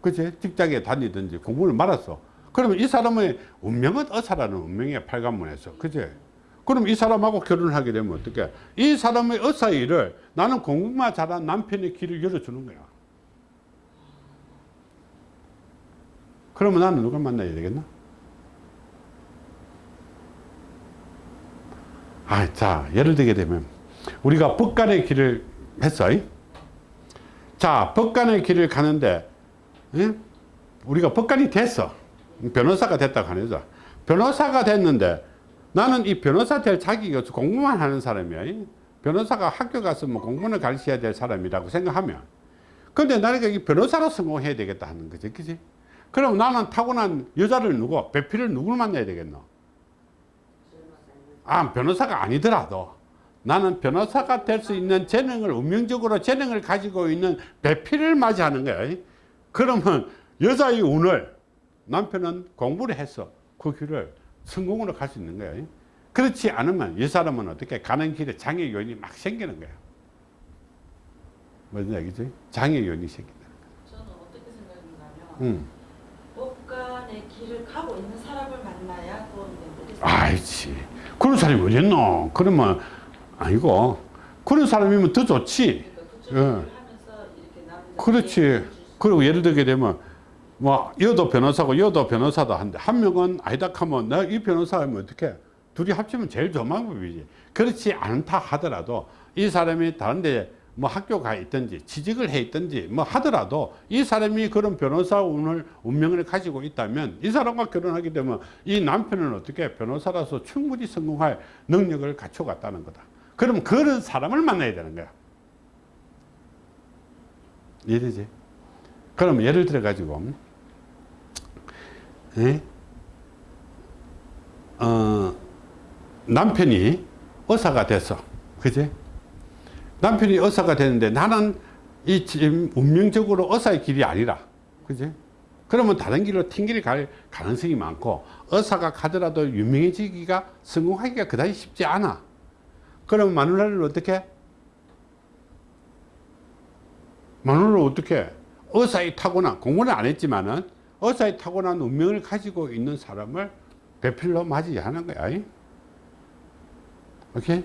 그치? 직장에 다니든지 공부를 말았어. 그러면 이 사람의 운명은 의사라는 운명이야, 팔관문에서. 그치? 그럼 이 사람하고 결혼을 하게 되면 어떻게? 이 사람의 의사의 일을 나는 공부만 잘한 남편의 길을 열어주는 거야. 그러면 나는 누굴 만나야 되겠나? 아, 자, 예를 들게 되면 우리가 법관의 길을 했어. 자, 법관의 길을 가는데 예? 우리가 법관이 됐어. 변호사가 됐다고 하죠. 변호사가 됐는데 나는 이 변호사 될 자격이 없어 공부만 하는 사람이야. 이 변호사가 학교 가서 뭐 공부를 가르쳐야 될 사람이라고 생각하면 근데 나니까 이 변호사로 성공해야 되겠다 하는 거지. 그지? 그럼 나는 타고난 여자를 누구, 배필을 누굴 만나야 되겠노? 아, 변호사가 아니더라도 나는 변호사가 될 수 있는 재능을, 운명적으로 재능을 가지고 있는 배필을 맞이하는 거야. 그러면 여자의 운을 남편은 공부를 해서 그 길을 성공으로 갈 수 있는 거야. 그렇지 않으면 이 사람은 어떻게 가는 길에 장애 요인이 막 생기는 거야. 무슨 얘기지? 장애 요인이 생긴다. 저는 어떻게 생각했냐면 응. 법관의 길을 가고 있는 사람을 만나야 도움이 된다. 아이치. 그런 사람이 어딨노? 그러면 아니고 그런 사람이면 더 좋지. 그러니까 예. 그렇지. 그리고 예를 들게 되면 뭐 여도 변호사고 여도 변호사다 한데 한 명은 아니다 하면 내가 이 변호사면 어떻게 둘이 합치면 제일 좋은 방법이지. 그렇지 않다 하더라도 이 사람이 다른 데 뭐 학교 가 있든지 취직을 해 있든지 뭐 하더라도 이 사람이 그런 변호사 운을 운명을 가지고 있다면 이 사람과 결혼하게 되면 이 남편은 어떻게 변호사라서 충분히 성공할 능력을 갖춰갔다는 거다. 그럼 그런 사람을 만나야 되는 거야. 이해되지? 그럼 예를 들어 가지고 예? 어, 남편이 의사가 됐어 그지? 남편이 의사가 됐는데 나는 이 지금 운명적으로 의사의 길이 아니라 그지? 그러면 다른 길로 튕길 갈 가능성이 많고 의사가 가더라도 유명해지기가 성공하기가 그다지 쉽지 않아 그럼 마누라를 어떻게 마누라를 어떻게 의사에 타고난 공부는 안 했지만은 의사에 타고난 운명을 가지고 있는 사람을 배필로 맞이하는 거야. 이? 오케이?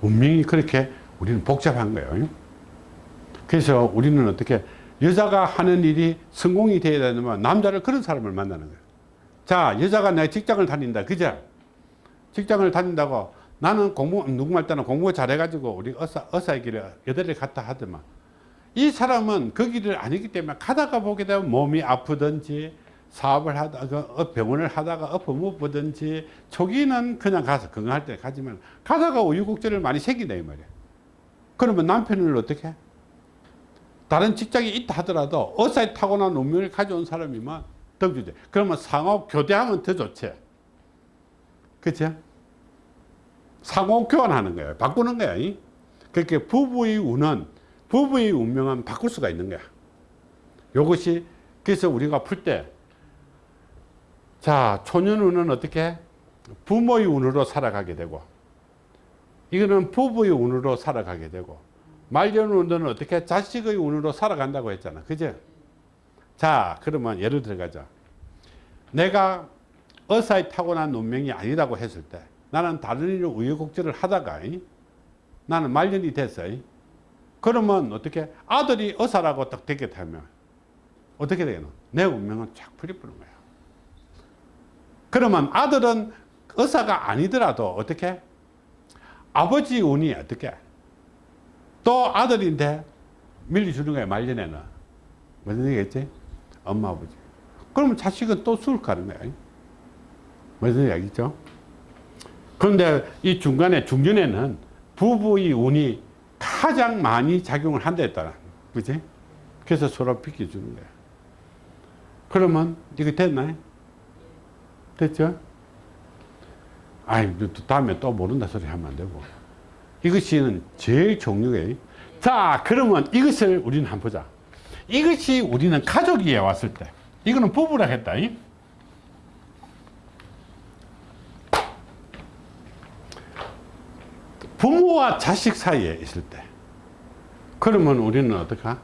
운명이 그렇게 우리는 복잡한 거예요. 이? 그래서 우리는 어떻게 여자가 하는 일이 성공이 되어야 되면 남자를 그런 사람을 만나는 거예요. 자, 여자가 내 직장을 다닌다. 그죠? 직장을 다닌다고 나는 공부, 누구말 때는 공부 잘해가지고 우리 의사, 의사의 길에 여대를 갔다 하더만. 이 사람은 그 길을 아니기 때문에 가다가 보게 되면 몸이 아프든지 사업을 하다가 어, 병원을 하다가 엎어 못 보든지 초기는 그냥 가서 건강할 때 가지만 가다가 우유곡절을 많이 생긴다 이 말이야. 그러면 남편을 어떻게 해? 다른 직장이 있다 하더라도 의사에 타고난 운명을 가져온 사람이면 더 주지. 그러면 상호 교대하면 더 좋지. 그치? 상호 교환하는 거야. 바꾸는 거야. 이? 그렇게 부부의 운은, 부부의 운명은 바꿀 수가 있는 거야. 요것이, 그래서 우리가 풀 때, 자, 초년운은 어떻게? 부모의 운으로 살아가게 되고, 이거는 부부의 운으로 살아가게 되고, 말년운은 어떻게? 자식의 운으로 살아간다고 했잖아. 그죠? 자, 그러면 예를 들어가자. 내가 의사에 타고난 운명이 아니라고 했을 때 나는 다른 일을 우여곡절을 하다가 이? 나는 말년이 됐어. 이? 그러면 어떻게 아들이 의사라고 딱 되게 되면 어떻게 되겠노? 내 운명은 쫙 풀리푸는 거야. 그러면 아들은 의사가 아니더라도 어떻게 아버지 운이 어떻게 또 아들인데 밀려주는 거야 말년에는 무슨 얘기겠지? 엄마 아버지 그러면 자식은 또 술 가는 거야. 무슨 얘기죠? 그런데 이 중간에 중전에는 부부의 운이 가장 많이 작용을 한다 했다. 그지? 그래서 서로 비켜주는 거야. 그러면 이거 됐나요? 됐죠? 아이, 또 다음에 또 모른다 소리 하면 안 되고. 이것이 제일 종류예요. 자, 그러면 이것을 우리는 한번 보자. 이것이 우리는 가족이에 왔을 때. 이거는 부부라 했다. 이? 부모와 자식 사이에 있을 때. 그러면 우리는 어떡하?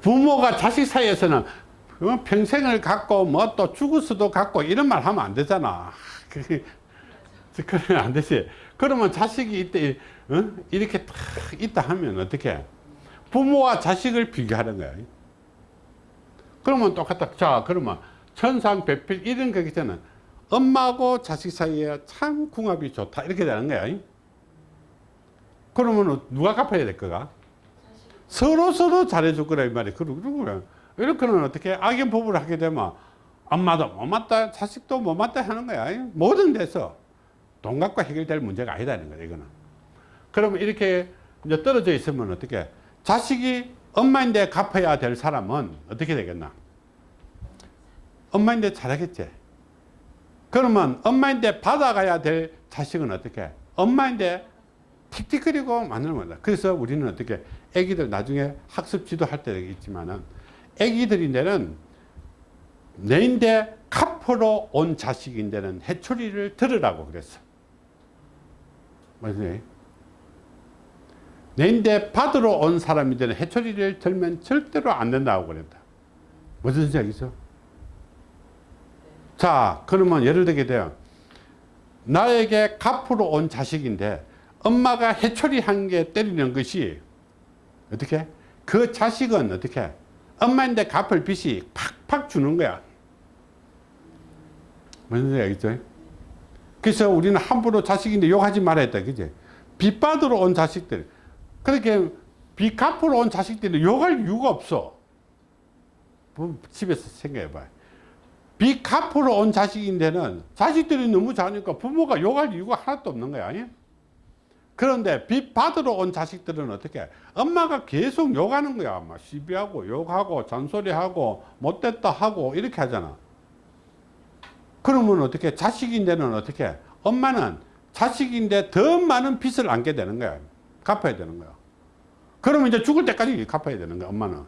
부모가 자식 사이에서는 어, 평생을 갖고 뭐 또 죽을 수도 갖고 이런 말 하면 안 되잖아. 그러면 안 되지. 그러면 자식이 이때 어? 이렇게 딱 있다 하면 어떻게? 부모와 자식을 비교하는 거야. 그러면 똑같다. 자, 그러면 천상 배필 이런 거기 때는 엄마하고 자식 사이에 참 궁합이 좋다. 이렇게 되는 거야. 그러면 누가 갚아야 될 거가? 서로 서로 잘해줄 거라 이 말이야. 그러고 이렇게는 어떻게 악연 부부를 하게 되면 엄마도 못 맞다 자식도 못 맞다 하는 거야. 모든 데서 돈 갖고 해결될 문제가 아니다는 거야 이거는. 그러면 이렇게 이제 떨어져 있으면 어떻게? 자식이 엄마인데 갚아야 될 사람은 어떻게 되겠나? 엄마인데 잘하겠지. 그러면 엄마인데 받아가야 될 자식은 어떻게? 엄마인데 틱틱거리고 만들면 다 그래서 우리는 어떻게 애기들 나중에 학습 지도할 때 있지만은 애기들인데는 내인데 카프로 온 자식인데는 해초리를 들으라고 그랬어 맞지? 내인데 받으러 온 사람인데는 해초리를 들면 절대로 안 된다고 그랬다 무슨 생각이죠? 자 그러면 예를 들게 돼요 나에게 갚으러 온 자식인데 엄마가 해초리 한개 때리는 것이 어떻게? 그 자식은 어떻게? 엄마인데 갚을 빚이 팍팍 주는 거야. 무슨 생각이죠? 그래서 우리는 함부로 자식인데 욕하지 말아야 돼 그지? 빚 받으러 온 자식들. 그렇게 빚 갚으러 온 자식들은 욕할 이유가 없어. 뭐 집에서 생각해 봐요 빚 갚으러 온 자식인데는 자식들이 너무 잘하니까 부모가 욕할 이유가 하나도 없는 거야 아니? 그런데 빚 받으러 온 자식들은 어떻게 엄마가 계속 욕하는 거야. 막 시비하고 욕하고 잔소리하고 못됐다 하고 이렇게 하잖아. 그러면 어떻게 자식인데는 어떻게 엄마는 자식인데 더 많은 빚을 안게 되는 거야. 갚아야 되는 거야. 그러면 이제 죽을 때까지 갚아야 되는 거야 엄마는.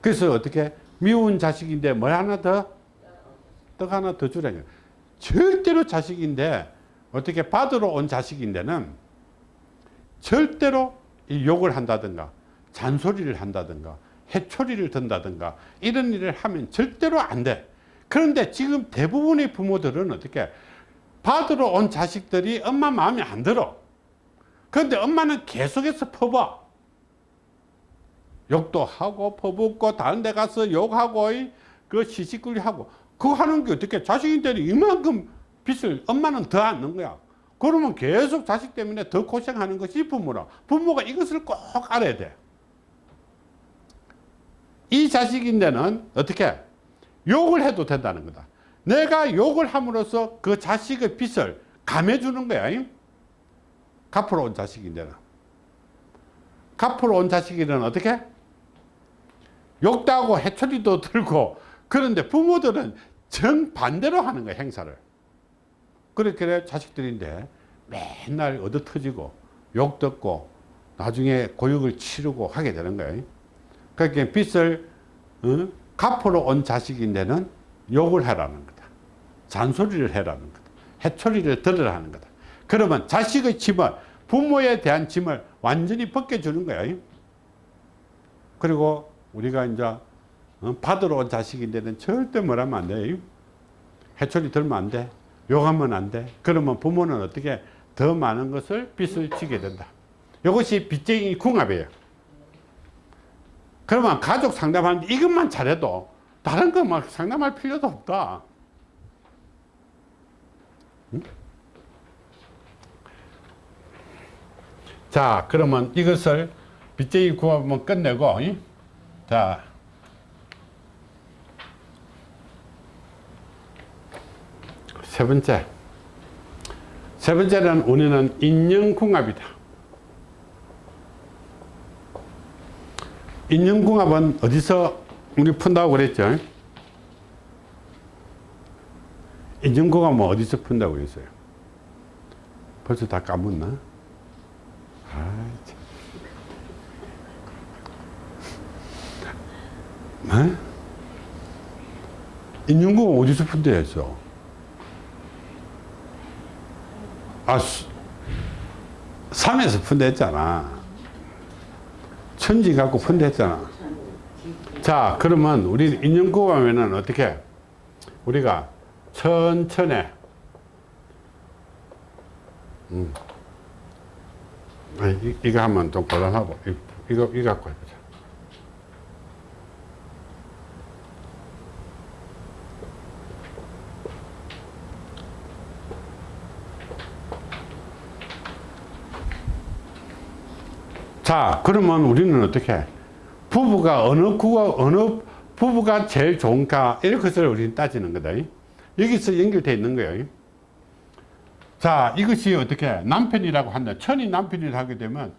그래서 어떻게 미운 자식인데 뭘 하나 더? 떡 하나 더 주라. 절대로 자식인데 어떻게 받으러 온 자식인데는 절대로 이 욕을 한다든가 잔소리를 한다든가 해초리를 든다든가 이런 일을 하면 절대로 안 돼. 그런데 지금 대부분의 부모들은 어떻게 받으러 온 자식들이 엄마 마음에 안 들어. 그런데 엄마는 계속해서 퍼봐. 욕도 하고 퍼붓고 다른 데 가서 욕하고 그 시시끌리 하고 그거 하는 게 어떻게 자식인데 이만큼 빚을 엄마는 더 안는 거야. 그러면 계속 자식 때문에 더 고생하는 것이 부모라. 부모가 이것을 꼭 알아야 돼 이 자식인데는 어떻게? 욕을 해도 된다는 거다. 내가 욕을 함으로써 그 자식의 빚을 감해주는 거야 갚으러 온 자식인데는. 갚으러 온 자식이는 어떻게? 욕도 하고 해초리도 들고. 그런데 부모들은 정반대로 하는 거야 행사를 그렇게 자식들인데 맨날 얻어 터지고 욕 듣고 나중에 고육을 치르고 하게 되는 거예요 그러니까 빚을 어? 갚으러 온 자식인데는 욕을 하라는 거다 잔소리를 해라는 거다 해초리를 들으라는 거다 그러면 자식의 짐을 부모에 대한 짐을 완전히 벗겨주는 거야 그리고 우리가 이제 어, 받으러 온 자식인데는 절대 뭐라면 안 돼. 해초리 들면 안 돼. 욕하면 안 돼. 그러면 부모는 어떻게 더 많은 것을 빚을 지게 된다. 이것이 빚쟁이 궁합이에요. 그러면 가족 상담하는데 이것만 잘해도 다른 거 막 상담할 필요도 없다. 응? 자, 그러면 이것을 빚쟁이 궁합은 끝내고, 응? 자, 세 번째. 세 번째는 우리는 인연궁합이다. 인연궁합은 어디서 우리 푼다고 그랬죠? 인연궁합은 어디서 푼다고 그랬어요? 벌써 다 까먹나? 아, 참. 네? 인연궁합 어디서 푼다 했어? 아, 수, 산에서 푼다 했잖아. 천지 갖고 푼다 했잖아. 자, 그러면 우리 인연궁합에는 어떻게? 우리가 천천히, 음. 아, 이, 이거 하면 좀 곤란하고, 이, 이거, 이거 갖고 해보자. 자, 그러면 우리는 어떻게? 부부 부부가 어느 구가 어느 부부가 제일 좋은가 이런 것을 우리는 따지는 거다. 여기서 연결되어 있는 거예요. 자, 이것이 어떻게 남편이라고 한다. 천이 남편이라고 하게 되면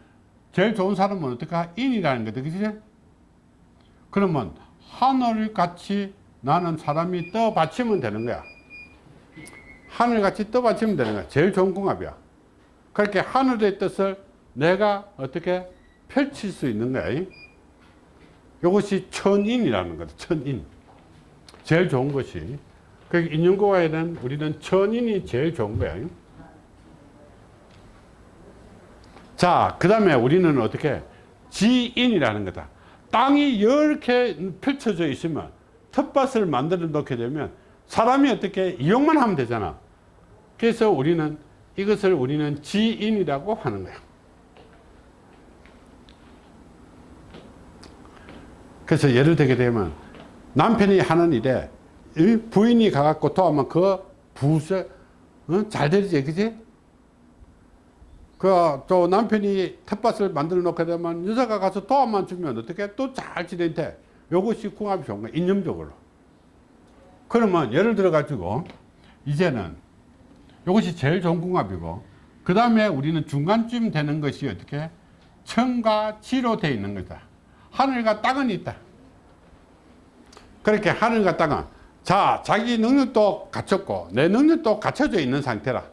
제일 좋은 사람은 어떻게 인이라는 거다. 그지? 그러면 하늘같이 나는 사람이 떠받치면 되는 거야. 하늘같이 떠받치면 되는 거야. 제일 좋은 궁합이야. 그렇게 하늘의 뜻을 내가 어떻게 펼칠 수 있는 거야. 이것이 천인이라는 거다. 천인. 제일 좋은 것이. 그 인연고와에는 우리는 천인이 제일 좋은 거야. 자, 그 다음에 우리는 어떻게 지인이라는 거다. 땅이 이렇게 펼쳐져 있으면 텃밭을 만들어 놓게 되면 사람이 어떻게 이용만 하면 되잖아. 그래서 우리는 이것을 우리는 지인이라고 하는 거야. 그래서 예를 들게 되면 남편이 하는 일에 이 부인이 가갖고 도와면 그 부서 어? 잘 되지 그지? 그 또 남편이 텃밭을 만들어 놓게 되면 여자가 가서 도와만 주면 어떻게 또 잘 지낸대 요것이 궁합이 좋은 거야 인념적으로 그러면 예를 들어 가지고 이제는 요것이 제일 좋은 궁합이고 그 다음에 우리는 중간쯤 되는 것이 어떻게 천과 지로 되어 있는 거다 하늘과 땅은 있다. 그렇게 하늘과 땅은 자 자기 능력도 갖췄고 내 능력도 갖춰져 있는 상태라.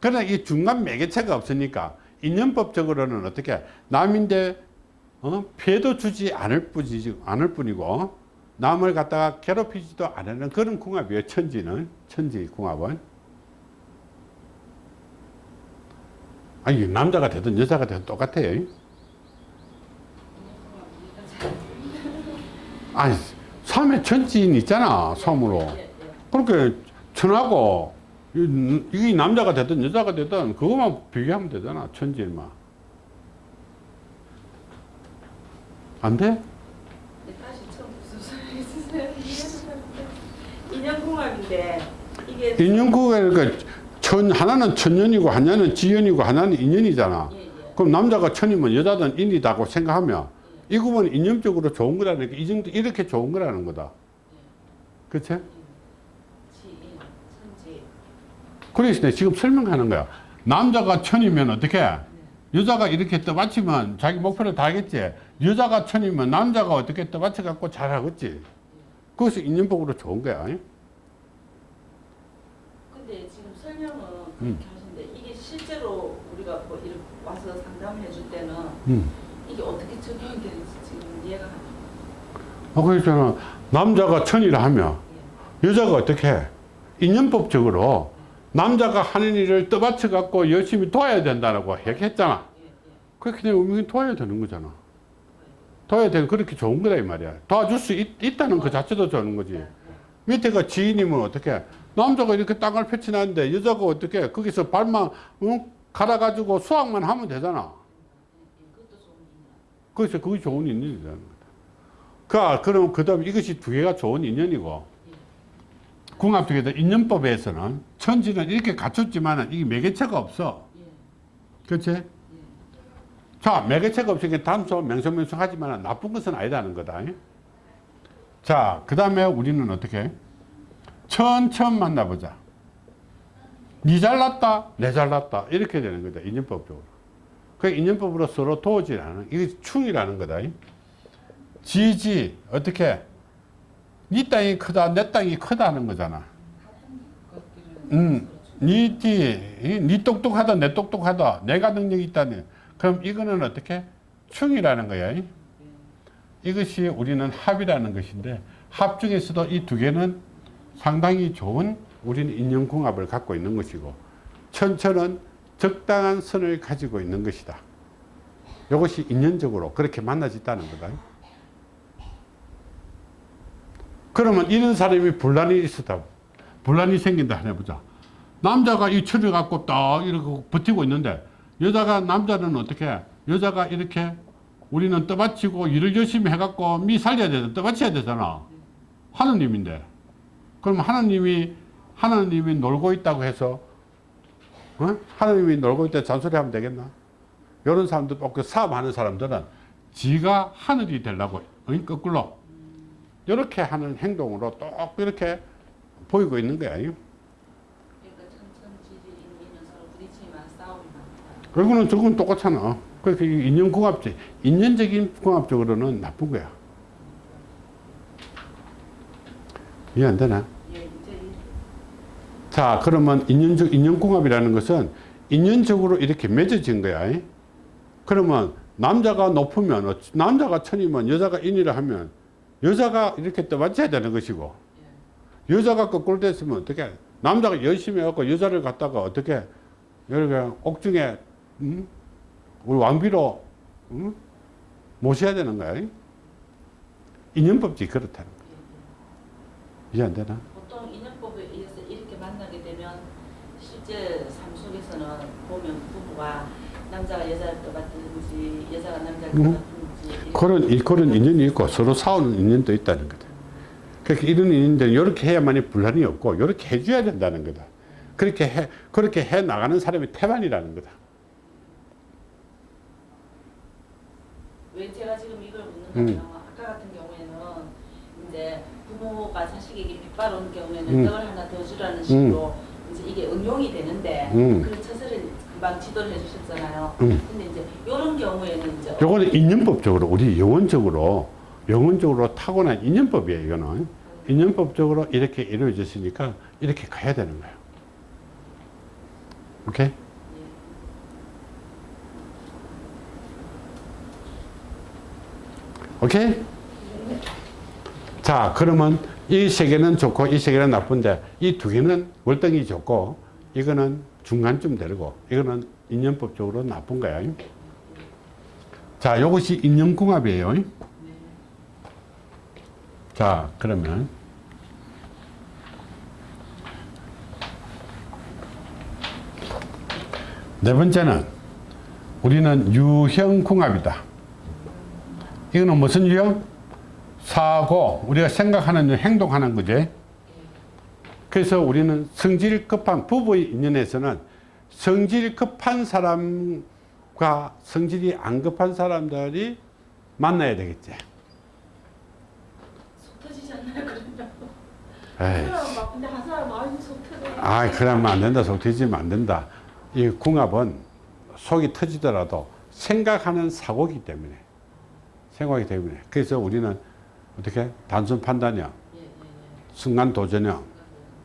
그러나 이 중간 매개체가 없으니까 인연법적으로는 어떻게 남인데 어? 피해도 주지 않을 뿐이지 않을 뿐이고 남을 갖다가 괴롭히지도 않는 그런 궁합이에요 천지는. 천지 궁합은. 아니 남자가 되든 여자가 되든 똑같아요 아니 섬에 천지인 있잖아 섬으로 그렇게 천하고 이- 이게 남자가 되든 여자가 되든 그것만 비교하면 되잖아 천지일만 안 돼? 네. 인연궁합인데 이게 인연국에 그 천, 하나는 천년이고 하나는 지연이고 하나는 인연이잖아 예, 예. 그럼 남자가 천이면 여자는 인이다고 생각하면 이 구분은 인연적으로 좋은 거라는 게이 정도 이렇게 좋은 거라는 거다 그치? 내가 지금 설명하는 거야. 남자가 천이면 어떻게? 여자가 이렇게 떠받치면 자기 목표를 다 하겠지. 여자가 천이면 남자가 어떻게 떠받쳐 갖고 잘하겠지. 그것이 인연복으로 좋은 거야. 근데 지금 설명은 음. 하시는데 이게 실제로 우리가 뭐 이렇게 와서 상담해 줄 때는 음. 이게 어떻게 적용이 되는지 지금 이해가 안 돼요. 아, 그렇잖아. 남자가 천이라 하면 여자가 어떻게 해? 인연법적으로 남자가 하는 일을 떠받쳐 갖고 열심히 도와야 된다고 얘기했잖아. 그렇게 되면 우리는 도와야 되는 거잖아. 도와야 되는 그렇게 좋은 거다 이 말이야. 도와줄 수 있, 있다는 그 자체도 좋은 거지. 밑에가 지인이면 어떻게 남자가 이렇게 땅을 펼쳐놨는데 여자가 어떻게 거기서 발만 응? 갈아가지고 수확만 하면 되잖아. 그래서 그게 좋은 거다. 그, 그럼 그 다음 이것이 두 개가 좋은 인연이고 궁합 두개도 인연법에서는 천지는 이렇게 갖췄지만 이게 매개체가 없어. 예. 그렇지? 자, 매개체가 없으니까 단소 명성명성 하지만 나쁜 것은 아니다는 거다. 자, 그 다음에 우리는 어떻게? 천천 만나보자. 니 잘났다, 내 잘났다. 이렇게 되는 거다. 인연법적으로. 그 인연법으로 서로 도우지라는, 이게 충이라는 거다. 지지, 어떻게? 니 땅이 크다, 내 땅이 크다는 거잖아. 음, 니 띠, 니 똑똑하다, 내 똑똑하다, 내가 능력이 있다니. 그럼 이거는 어떻게? 충이라는 거야. 이것이 우리는 합이라는 것인데, 합 중에서도 이 두 개는 상당히 좋은 우리는 인연궁합을 갖고 있는 것이고, 천천은 적당한 선을 가지고 있는 것이다. 이것이 인연적으로 그렇게 만나졌다는 거다. 그러면 이런 사람이 분란이 있었다. 분란이 생긴다 해보자. 남자가 이 철을 갖고 딱 이렇게 버티고 있는데 여자가 남자는 어떻게 여자가 이렇게 우리는 떠받치고 일을 열심히 해갖고 미 살려야 되잖아. 떠받쳐야 되잖아. 하느님인데. 그럼 하느님이 하느님이 놀고 있다고 해서 어? 하느님이 놀고 있다 잔소리하면 되겠나? 이런 사람들, 그 사업하는 사람들은 지가 하늘이 되려고 어? 거꾸로 이렇게 하는 행동으로 똑 이렇게 보이고 있는 거야. 그러니까. 그리고는 저건 똑같잖아. 그렇게 인연 궁합적, 인연적인 궁합적으로는 나쁜 거야. 이해 안 되나? 예, 자, 그러면 인연적, 인연궁합이라는 것은 인연적으로 이렇게 맺어진 거야. 그러면 남자가 높으면, 어, 남자가 천이면 여자가 인이라 하면 여자가 이렇게 떠받쳐야 되는 것이고 여자가 거꾸로 됐으면 어떻게 남자가 열심히 해갖고 여자를 갖다가 어떻게 이렇게 옥중에 음? 우리 왕비로 음? 모셔야 되는 거야. 인연법칙 그렇다는 거야. 이해 안 되나? 보통 인연법에 의해서 이렇게 만나게 되면 실제 삶 속에서는 보면 부부가 남자가 여자를 떠받든지 여자가 남자를 음. 이렇게 그런, 이- 그런 인연이 있고 서로 싸우는 인연도 있다는 거다. 그렇게 이런 인연들은 이렇게 해야만이 분란이 없고 이렇게 해줘야 된다는 거다. 그렇게 해, 그렇게 해 나가는 사람이 태반이라는 거다. 왜 제가 지금 이걸 묻는가 음. 아까 같은 경우에는 이제 부모가 자식에게 빗발 오는 경우에는 음. 떡을 하나 더 주라는 식으로 이제 이게 응용이 되는데 음. 그 처세 를 금방 지도를 해주셨잖아요. 음. 근데 이제 이런 경우에는 이제 요거는 인연법적으로 우리 영혼적으로 영혼적으로 타고난 인연법이에요. 이거는 인연법적으로 이렇게 이루어졌으니까 이렇게 가야 되는 거예요. 오케이? 오케이? 자, 그러면 이 세 개는 좋고 이 세 개는 나쁜데 이 두 개는 월등히 좋고 이거는 중간쯤 되고 이거는 인연법적으로 나쁜 거야. 자, 이것이 인연궁합이에요. 자, 그러면 네 번째는 우리는 유형궁합이다. 이거는 무슨 유형? 사고, 우리가 생각하는 일, 행동하는 거지. 그래서 우리는 성질 급한 부부의 인연에서는 성질 급한 사람과 성질이 안 급한 사람들이 만나야 되겠지. 속 터지지 않나요 그러면? 에이. 한 사람은 막 근데 한 사람은 아유 속 터져. 아, 그러면 안 된다. 속 터지면 안 된다. 이 궁합은 속이 터지더라도 생각하는 사고기 때문에. 생각이기 때문에. 그래서 우리는 어떻게? 단순 판단형, 예, 예, 예. 순간 도전형.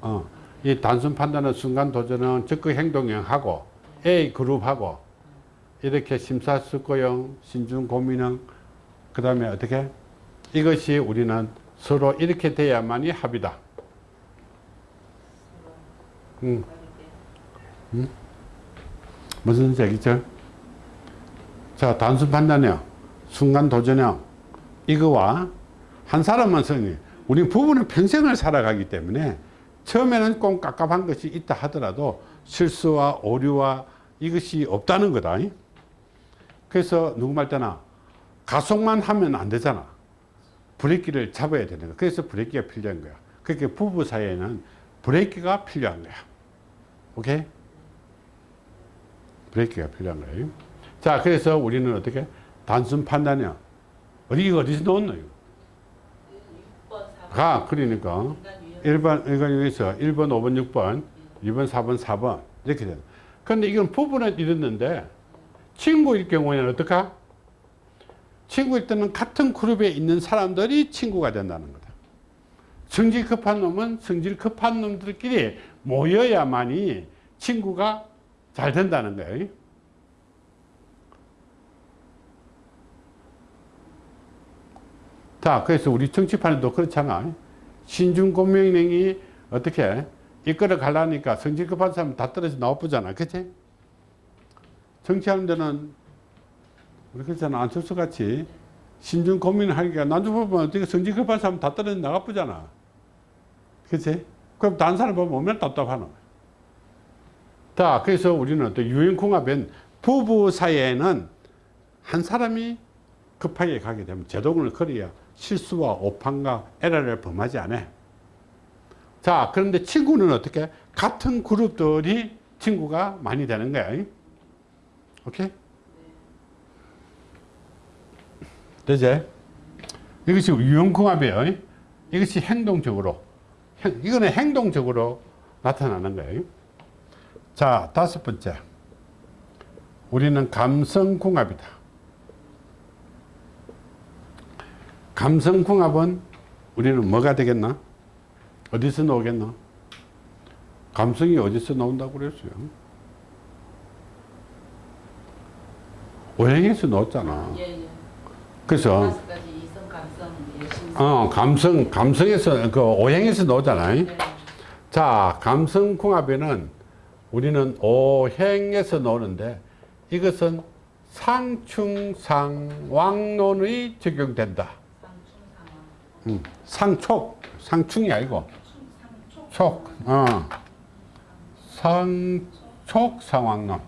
어. 이 단순 판단은 순간 도전은 적극 행동형하고 A 그룹하고 이렇게 심사숙고형, 신중 고민형, 그 다음에 어떻게? 이것이 우리는 서로 이렇게 돼야만이 합이다. 음. 무슨 얘기죠? 자, 단순 판단형, 순간 도전형, 이거와 한 사람만 성이 우리 부부는 평생을 살아가기 때문에 처음에는 꼭 깝깝한 것이 있다 하더라도 실수와 오류와 이것이 없다는 거다. 그래서 누구 말 때나 가속만 하면 안 되잖아. 브레이크를 잡아야 되는 거야. 그래서 브레이크가 필요한 거야. 그렇게 부부 사이에는 브레이크가 필요한 거야. 오케이? 브레이크가 필요한 거예요. 자, 그래서 우리는 어떻게? 단순 판단이야. 어디, 어디서 넣었노, 이거? 6번, 4번. 가, 그러니까. 인간 유형. 1번, 이거 여기서 1번, 5번, 6번, 2번, 4번, 4번. 이렇게 돼. 근데 이건 부부는 이랬는데, 친구일 경우에는 어떡하? 친구일 때는 같은 그룹에 있는 사람들이 친구가 된다는 거다. 성질 급한 놈은 성질 급한 놈들끼리 모여야만이 친구가 잘 된다는 거예요. 자, 그래서 우리 정치판에도 그렇잖아. 신중고명령이 어떻게 이끌어 가려니까 성질 급한 사람 다 떨어져 나와보잖아. 그치? 정치하는 데는 우리 그렇잖아. 안철수 같이 신중 고민을 하니까 나중 보면 어떻게 성질 급한 사람 다 떨어져 나가보잖아. 그치? 그럼 다른 사람 보면 얼마나 답답하노. 자, 그래서 우리는 또 유행궁합엔 부부 사이에는 한 사람이 급하게 가게 되면 제동을 걸어야 실수와 오판과 에러를 범하지 않아. 자, 그런데 친구는 어떻게? 같은 그룹들이 친구가 많이 되는 거야. 오케이? 되지? 이것이 유형궁합이에요. 이것이 행동적으로. 행- 이거는 행동적으로 나타나는 거예요. 자, 다섯 번째. 우리는 감성궁합이다. 감성궁합은 우리는 뭐가 되겠나? 어디서 나오겠나? 감성이 어디서 나온다고 그랬어요? 오행에서 나왔잖아. 예, 예. 그래서 신성. 어, 감성, 감성에서, 그, 오행에서 나오잖아요. 네. 자, 감성궁합에는 우리는 오행에서 나오는데 이것은 상충상왕론의 적용된다. 음, 상촉, 상충이 아니고. 촉, 어, 상촉 상왕론.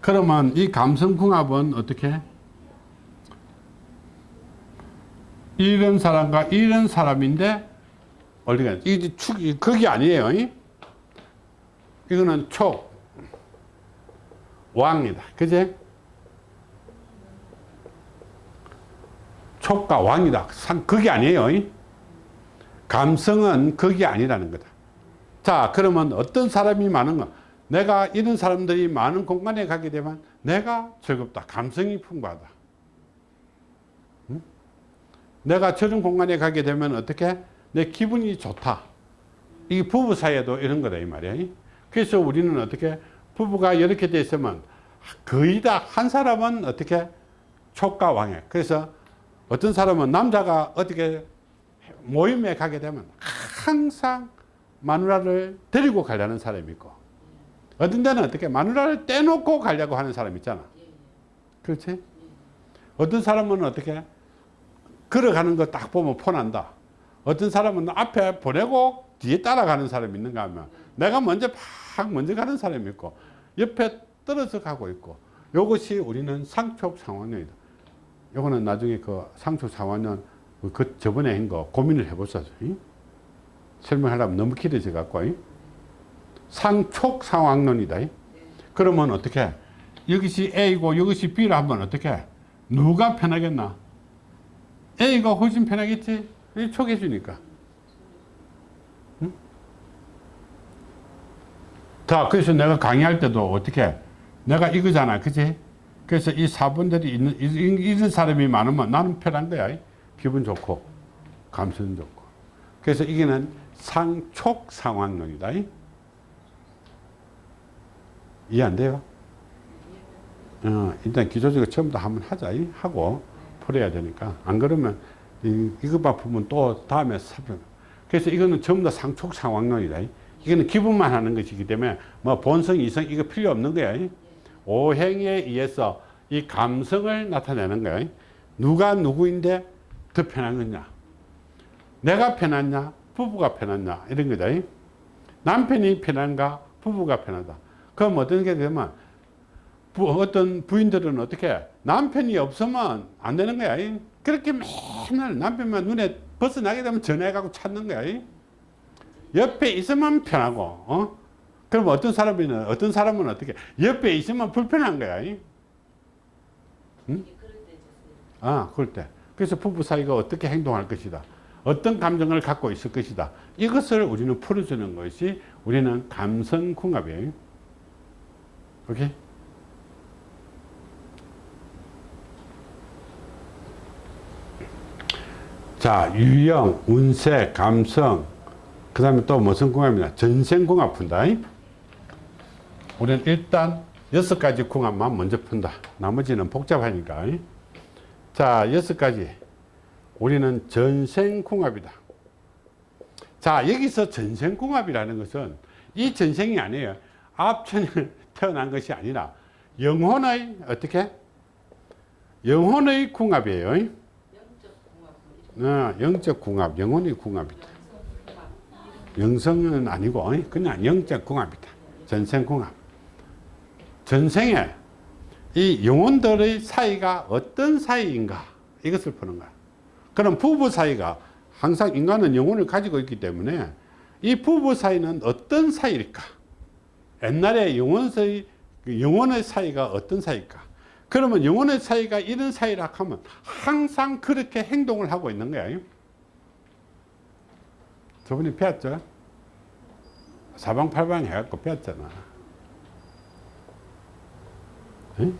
그러면 이 감성궁합은 어떻게? 이런 사람과 이런 사람인데 어디가 이게 축이 그게 아니에요. 이? 이거는 촉 왕이다. 그제? 촉과 왕이다. 상 그게 아니에요. 이? 감성은 그게 아니라는 거다. 자, 그러면 어떤 사람이 많은 거? 내가 이런 사람들이 많은 공간에 가게 되면 내가 즐겁다. 감성이 풍부하다. 응? 내가 저런 공간에 가게 되면 어떻게? 내 기분이 좋다. 이 부부 사이에도 이런 거다 이 말이야. 그래서 우리는 어떻게 부부가 이렇게 돼 있으면 거의 다 한 사람은 어떻게 촉과 왕해. 그래서 어떤 사람은 남자가 어떻게 모임에 가게 되면 항상 마누라를 데리고 가려는 사람이 있고 어떤 데는 어떻게 마누라를 떼놓고 가려고 하는 사람 있잖아. 그렇지? 어떤 사람은 어떻게 걸어가는 거 딱 보면 폰한다. 어떤 사람은 앞에 보내고 뒤에 따라가는 사람이 있는가 하면 내가 먼저 팍 먼저 가는 사람이 있고 옆에 떨어져 가고 있고 이것이 우리는 상촉 상환론이다. 요거는 나중에 그 상촉 상환론 그 저번에 한 거 고민을 해보자. 설명하려면 너무 길어져 갖고 상촉 상황론이다. 그러면 어떻게 여기시 A고 여기시 B를 하면 어떻게 누가 편하겠나? A가 훨씬 편하겠지? 이 촉해 주니까. 응? 자, 그래서 내가 강의할 때도 어떻게 내가 이거잖아, 그치? 그래서 이 사분들이 있는 이런 사람이 많으면 나는 편한 거야. 기분 좋고 감성 좋고. 그래서 이게는 상촉 상황론이다. 이해 안 돼요? 어, 일단 기초적으로 처음부터 한번 하자. 이? 하고 풀어야 되니까. 안 그러면 이, 이것만 보면 또 다음에 살펴. 그래서 이거는 전부 다 상촉 상황론이다. 이거는 기분만 하는 것이기 때문에 뭐 본성, 이성 이거 필요 없는 거야. 오행에 의해서 이 감성을 나타내는 거야. 누가 누구인데 더 편한 거냐? 내가 편하냐? 부부가 편하냐? 이런 거다. 남편이 편한가? 부부가 편하다. 그럼 어떻게 되면 부, 어떤 부인들은 어떻게 남편이 없으면 안 되는 거야. 그렇게 맨날 남편만 눈에 벗어나게 되면 전화해가고 찾는 거야. 옆에 있으면 편하고, 어? 그럼 어떤 사람은, 어떤 사람은 어떻게, 옆에 있으면 불편한 거야. 있었어요. 아, 그럴 때. 그래서 부부 사이가 어떻게 행동할 것이다. 어떤 감정을 갖고 있을 것이다. 이것을 우리는 풀어주는 것이 우리는 감성 궁합이에요. 오케이? 자, 유형, 운세, 감성, 그 다음에 또 무슨 궁합이냐? 전생궁합 푼다. 우리는 일단 여섯 가지 궁합만 먼저 푼다. 나머지는 복잡하니까. 자, 여섯 가지. 우리는 전생궁합이다. 자, 여기서 전생궁합이라는 것은 이 전생이 아니에요. 앞천에 태어난 것이 아니라 영혼의 어떻게? 영혼의 궁합이에요. 영적 궁합, 어, 영적 궁합, 영혼의 궁합이다. 영성 궁합. 영성은 아니고 그냥 영적 궁합이다. 전생 궁합. 전생에 이 영혼들의 사이가 어떤 사이인가 이것을 푸는 거야. 그럼 부부 사이가 항상 인간은 영혼을 가지고 있기 때문에 이 부부 사이는 어떤 사이일까? 옛날에 영혼의 그 영혼의 사이가 어떤 사이일까? 그러면 영혼의 사이가 이런 사이라 하면 항상 그렇게 행동을 하고 있는 거야. 저번에 배웠죠? 사방팔방 해갖고 배웠잖아. 응?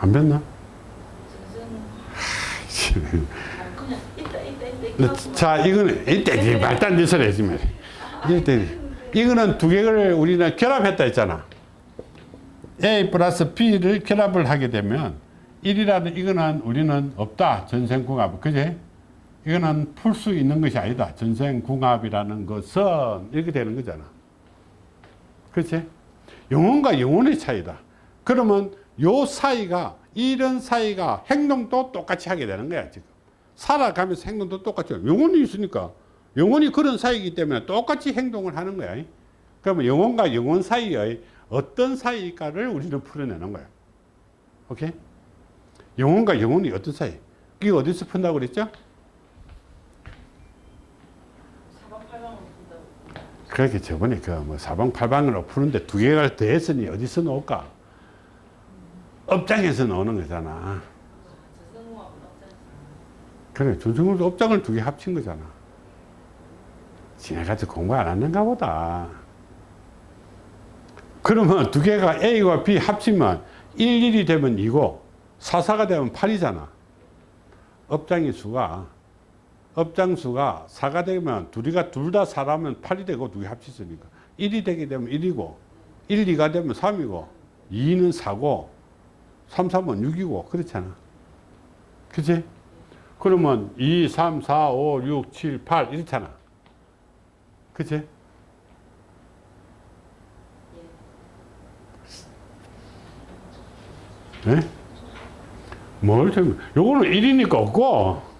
안? 저는 아. 자, 이거는 이때 소리 하지 말이야. 이때 이거는 두 개를 우리는 결합했다 했잖아. A 플러스 B를 결합을 하게 되면 1이라는 이거는 우리는 없다. 전생궁합. 그제? 이거는 풀 수 있는 것이 아니다. 전생궁합이라는 것은 이렇게 되는 거잖아. 그렇지? 영혼과 영혼의 차이다. 그러면 요 사이가 이런 사이가 행동도 똑같이 하게 되는 거야 지금. 살아가면서 행동도 똑같이. 영혼이 있으니까 영혼이 그런 사이이기 때문에 똑같이 행동을 하는 거야. 그러면 영혼과 영혼 사이의 어떤 사이일까를 우리는 풀어내는 거야. 오케이? 영혼과 영혼이 어떤 사이? 그게 어디서 푼다고 그랬죠? 사방팔방으로 본다고. 그렇게 저번에 그뭐 사방팔방으로 푸는데 두 개가 더했으니 어디서 나올까? 업장에서 나오는 거잖아. 그래, 준승으로 업장을 두 개 합친 거잖아. 지네가지고 공부 안 하는가 보다. 그러면 두 개가 A와 B 합치면 1, 1이 되면 2고 4, 4가 되면 8이잖아. 업장의 수가 업장 수가 4가 되면 둘이가 둘다 4라면 8이 되고 두개 합쳤으니까 1이 되게 되면 1이고 1, 2가 되면 3이고 2는 4고 3, 3은 6이고 그렇잖아. 그치? 그러면 2, 3, 4, 5, 6, 7, 8 이렇잖아. 그치? 네? 뭘 좀, 요거는 1이니까 없고,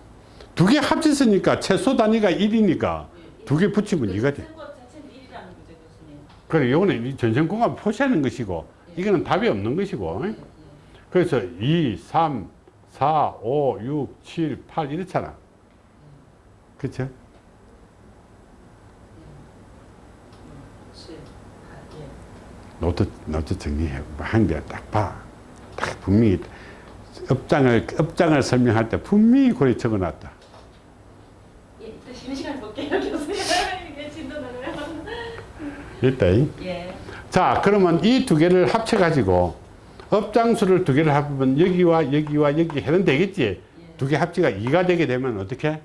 두 개 합쳤으니까 최소 단위가 1이니까 두 개 붙이면 2가 돼. 쓴것 자체는 1이라는 거죠 교수님. 그래, 요거는 이 전생공합 표시하는 것이고, 이거는 답이 없는 것이고. 그래서 2, 3, 4, 5, 6, 7, 8 이렇잖아. 그쵸? 예. 노트, 노트 정리해. 한개딱 봐. 딱 분명히 업장을, 업장을 설명할 때 분명히 그래 적어 놨다. 예, 쉬는 시간 볼게요 교수님. 이게 진도 나가요. 됐다. 이? 예. 자, 그러면 이 두 개를 합쳐 가지고 업장수를 두 개를 합하면 여기와 여기와 여기 해는 되겠지? 두개 합치가 2가 되게 되면 어떻게?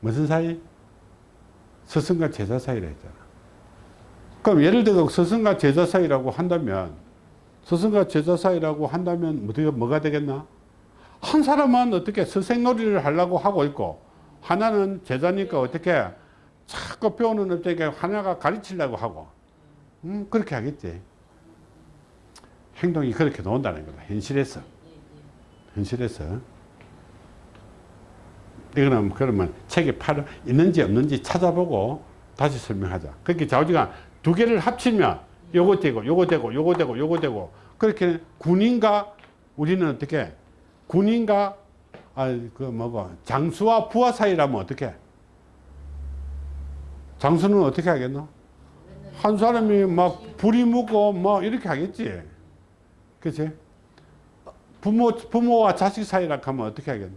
무슨 사이? 스승과 제자 사이라 했잖아. 그럼 예를 들어 스승과 제자 사이라고 한다면 스승과 제자 사이라고 한다면 어떻게 뭐가 되겠나? 한 사람은 어떻게 스승놀이를 하려고 하고 있고 하나는 제자니까 어떻게 자꾸 배우는 업장에 하나가 가르치려고 하고 음, 그렇게 하겠지. 행동이 그렇게 나온다는 거다. 현실에서. 현실에서. 이거는 그러면 책에 팔 있는지 없는지 찾아보고 다시 설명하자. 그렇게 좌우지간 두 개를 합치면 요거 되고 요거 되고 요거 되고 요거 되고 그렇게 군인과 우리는 어떻게 군인과 아그 뭐고 장수와 부하 사이라면 어떻게 장수는 어떻게 하겠노? 한 사람이 막 불이 묻고 뭐 이렇게 하겠지. 그치? 부모, 부모와 자식 사이라 하면 어떻게 하겠노?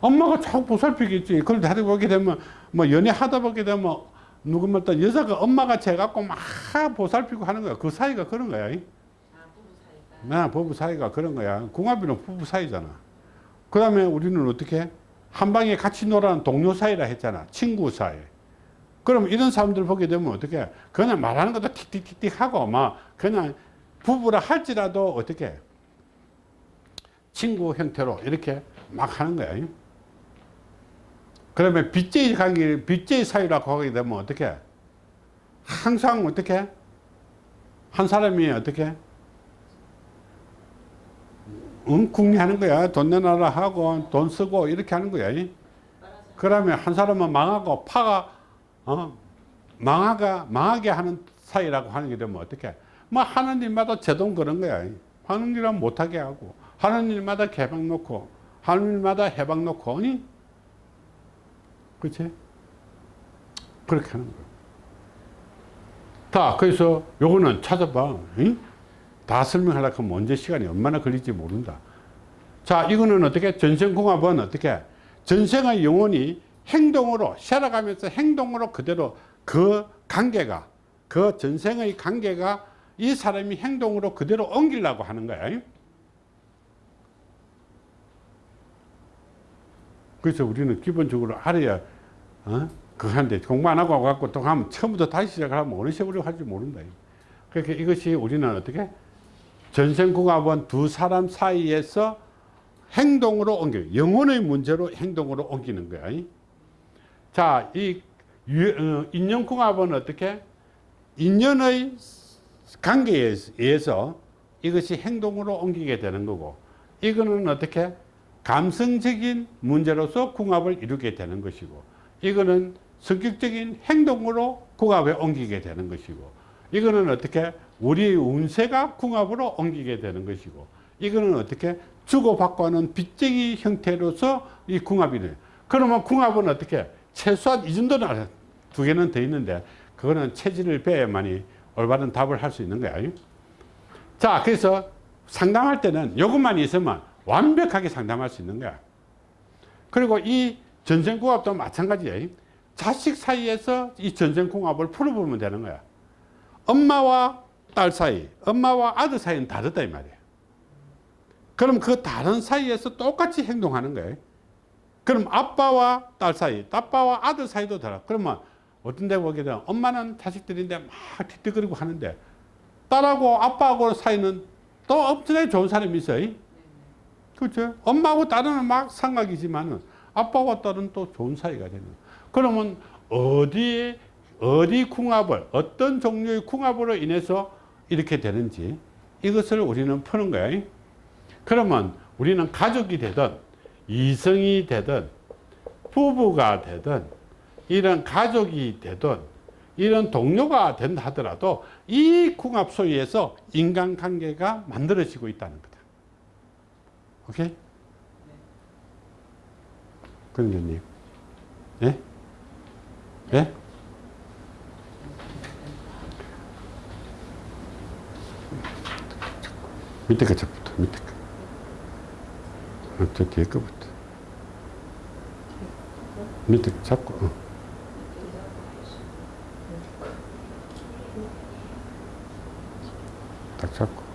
엄마가 자꾸 보살피겠지. 그런데 하다 보게 되면, 뭐 연애하다 보게 되면, 누구면 또 여자가 엄마같이 해갖고 막 보살피고 하는 거야. 그 사이가 그런 거야. 아 부부 사이가. 그런 거야. 궁합이는 부부 사이잖아. 그 다음에 우리는 어떻게? 한 방에 같이 놀아는 동료 사이라 했잖아. 친구 사이. 그럼 이런 사람들 보게 되면 어떻게? 그냥 말하는 것도 틱틱틱틱 하고 막 그냥 부부라 할지라도 어떻게? 친구 형태로 이렇게 막 하는 거야. 그러면 빚제의 관계, 빚제의 사이라고 하게 되면 어떻게? 항상 어떻게? 한 사람이 어떻게? 응, 궁리하는 거야. 돈 내놔라 하고 돈 쓰고 이렇게 하는 거야. 그러면 한 사람은 망하고 파가 어, 망하가 망하게 하는 사이라고 하는 게 되면 어떻게? 뭐 하는 일마다 제동 그런 거야. 하는 일은 못하게 하고 하는 일마다 개방 놓고 하는 일마다 해방 놓고 아니? 그렇지? 그렇게 하는 거예요. 자, 그래서 요거는 찾아봐. 응? 다 설명하려고 하면 언제 시간이 얼마나 걸릴지 모른다. 자, 이거는 어떻게? 전생궁합은 어떻게? 전생의 영혼이 행동으로, 살아가면서 행동으로 그대로 그 관계가, 그 전생의 관계가 이 사람이 행동으로 그대로 옮기려고 하는 거야. 그래서 우리는 기본적으로 알아야, 어? 하는데 공부 안 하고 와갖고 또 하면 처음부터 다시 시작하면 어느 세월이 할지 모른다. 그러니까 이것이 우리는 어떻게? 전생궁합은 두 사람 사이에서 행동으로 옮겨 영혼의 문제로 행동으로 옮기는 거야. 자, 이 유- 어, 인연궁합은 어떻게? 인연의 관계에 의해서 이것이 행동으로 옮기게 되는 거고, 이거는 어떻게? 감성적인 문제로서 궁합을 이루게 되는 것이고, 이거는 성격적인 행동으로 궁합에 옮기게 되는 것이고, 이거는 어떻게? 우리의 운세가 궁합으로 옮기게 되는 것이고, 이거는 어떻게? 주고받고 하는 빚쟁이 형태로서 이 궁합이 돼요. 그러면 궁합은 어떻게? 최소한 이 정도는. 두 개는 더 있는데, 그거는 체질을 배야만이 올바른 답을 할 수 있는 거야. 자, 그래서 상담할 때는 이것만 있으면 완벽하게 상담할 수 있는 거야. 그리고 이 전생궁합도 마찬가지예요. 자식 사이에서 이 전생궁합을 풀어보면 되는 거야. 엄마와 딸 사이, 엄마와 아들 사이는 다르다 이 말이에요. 그럼 그 다른 사이에서 똑같이 행동하는 거예요. 그럼 아빠와 딸 사이, 아빠와 아들 사이도 다르. 그러면 어떤 데 보게 되면 엄마는 자식들인데 막 뒤뜨거리고 하는데 딸하고 아빠하고 사이는 또 엄청나게 좋은 사람이 있어요. 그렇죠? 엄마하고 딸은 막 상각이지만은 아빠와 딸은 또 좋은 사이가 되는. 그러면 어디에 어디 궁합을 어떤 종류의 궁합으로 인해서 이렇게 되는지 이것을 우리는 푸는 거예요. 그러면 우리는 가족이 되든 이성이 되든 부부가 되든 이런 가족이 되든 이런 동료가 된다 하더라도 이 궁합 소위에서 인간관계가 만들어지고 있다는 거다. 오케이? 그런님 예? 예? мэдээ гэж бод мэдээ. Хатад яг бод. Мэдээ цаг. Так цаг.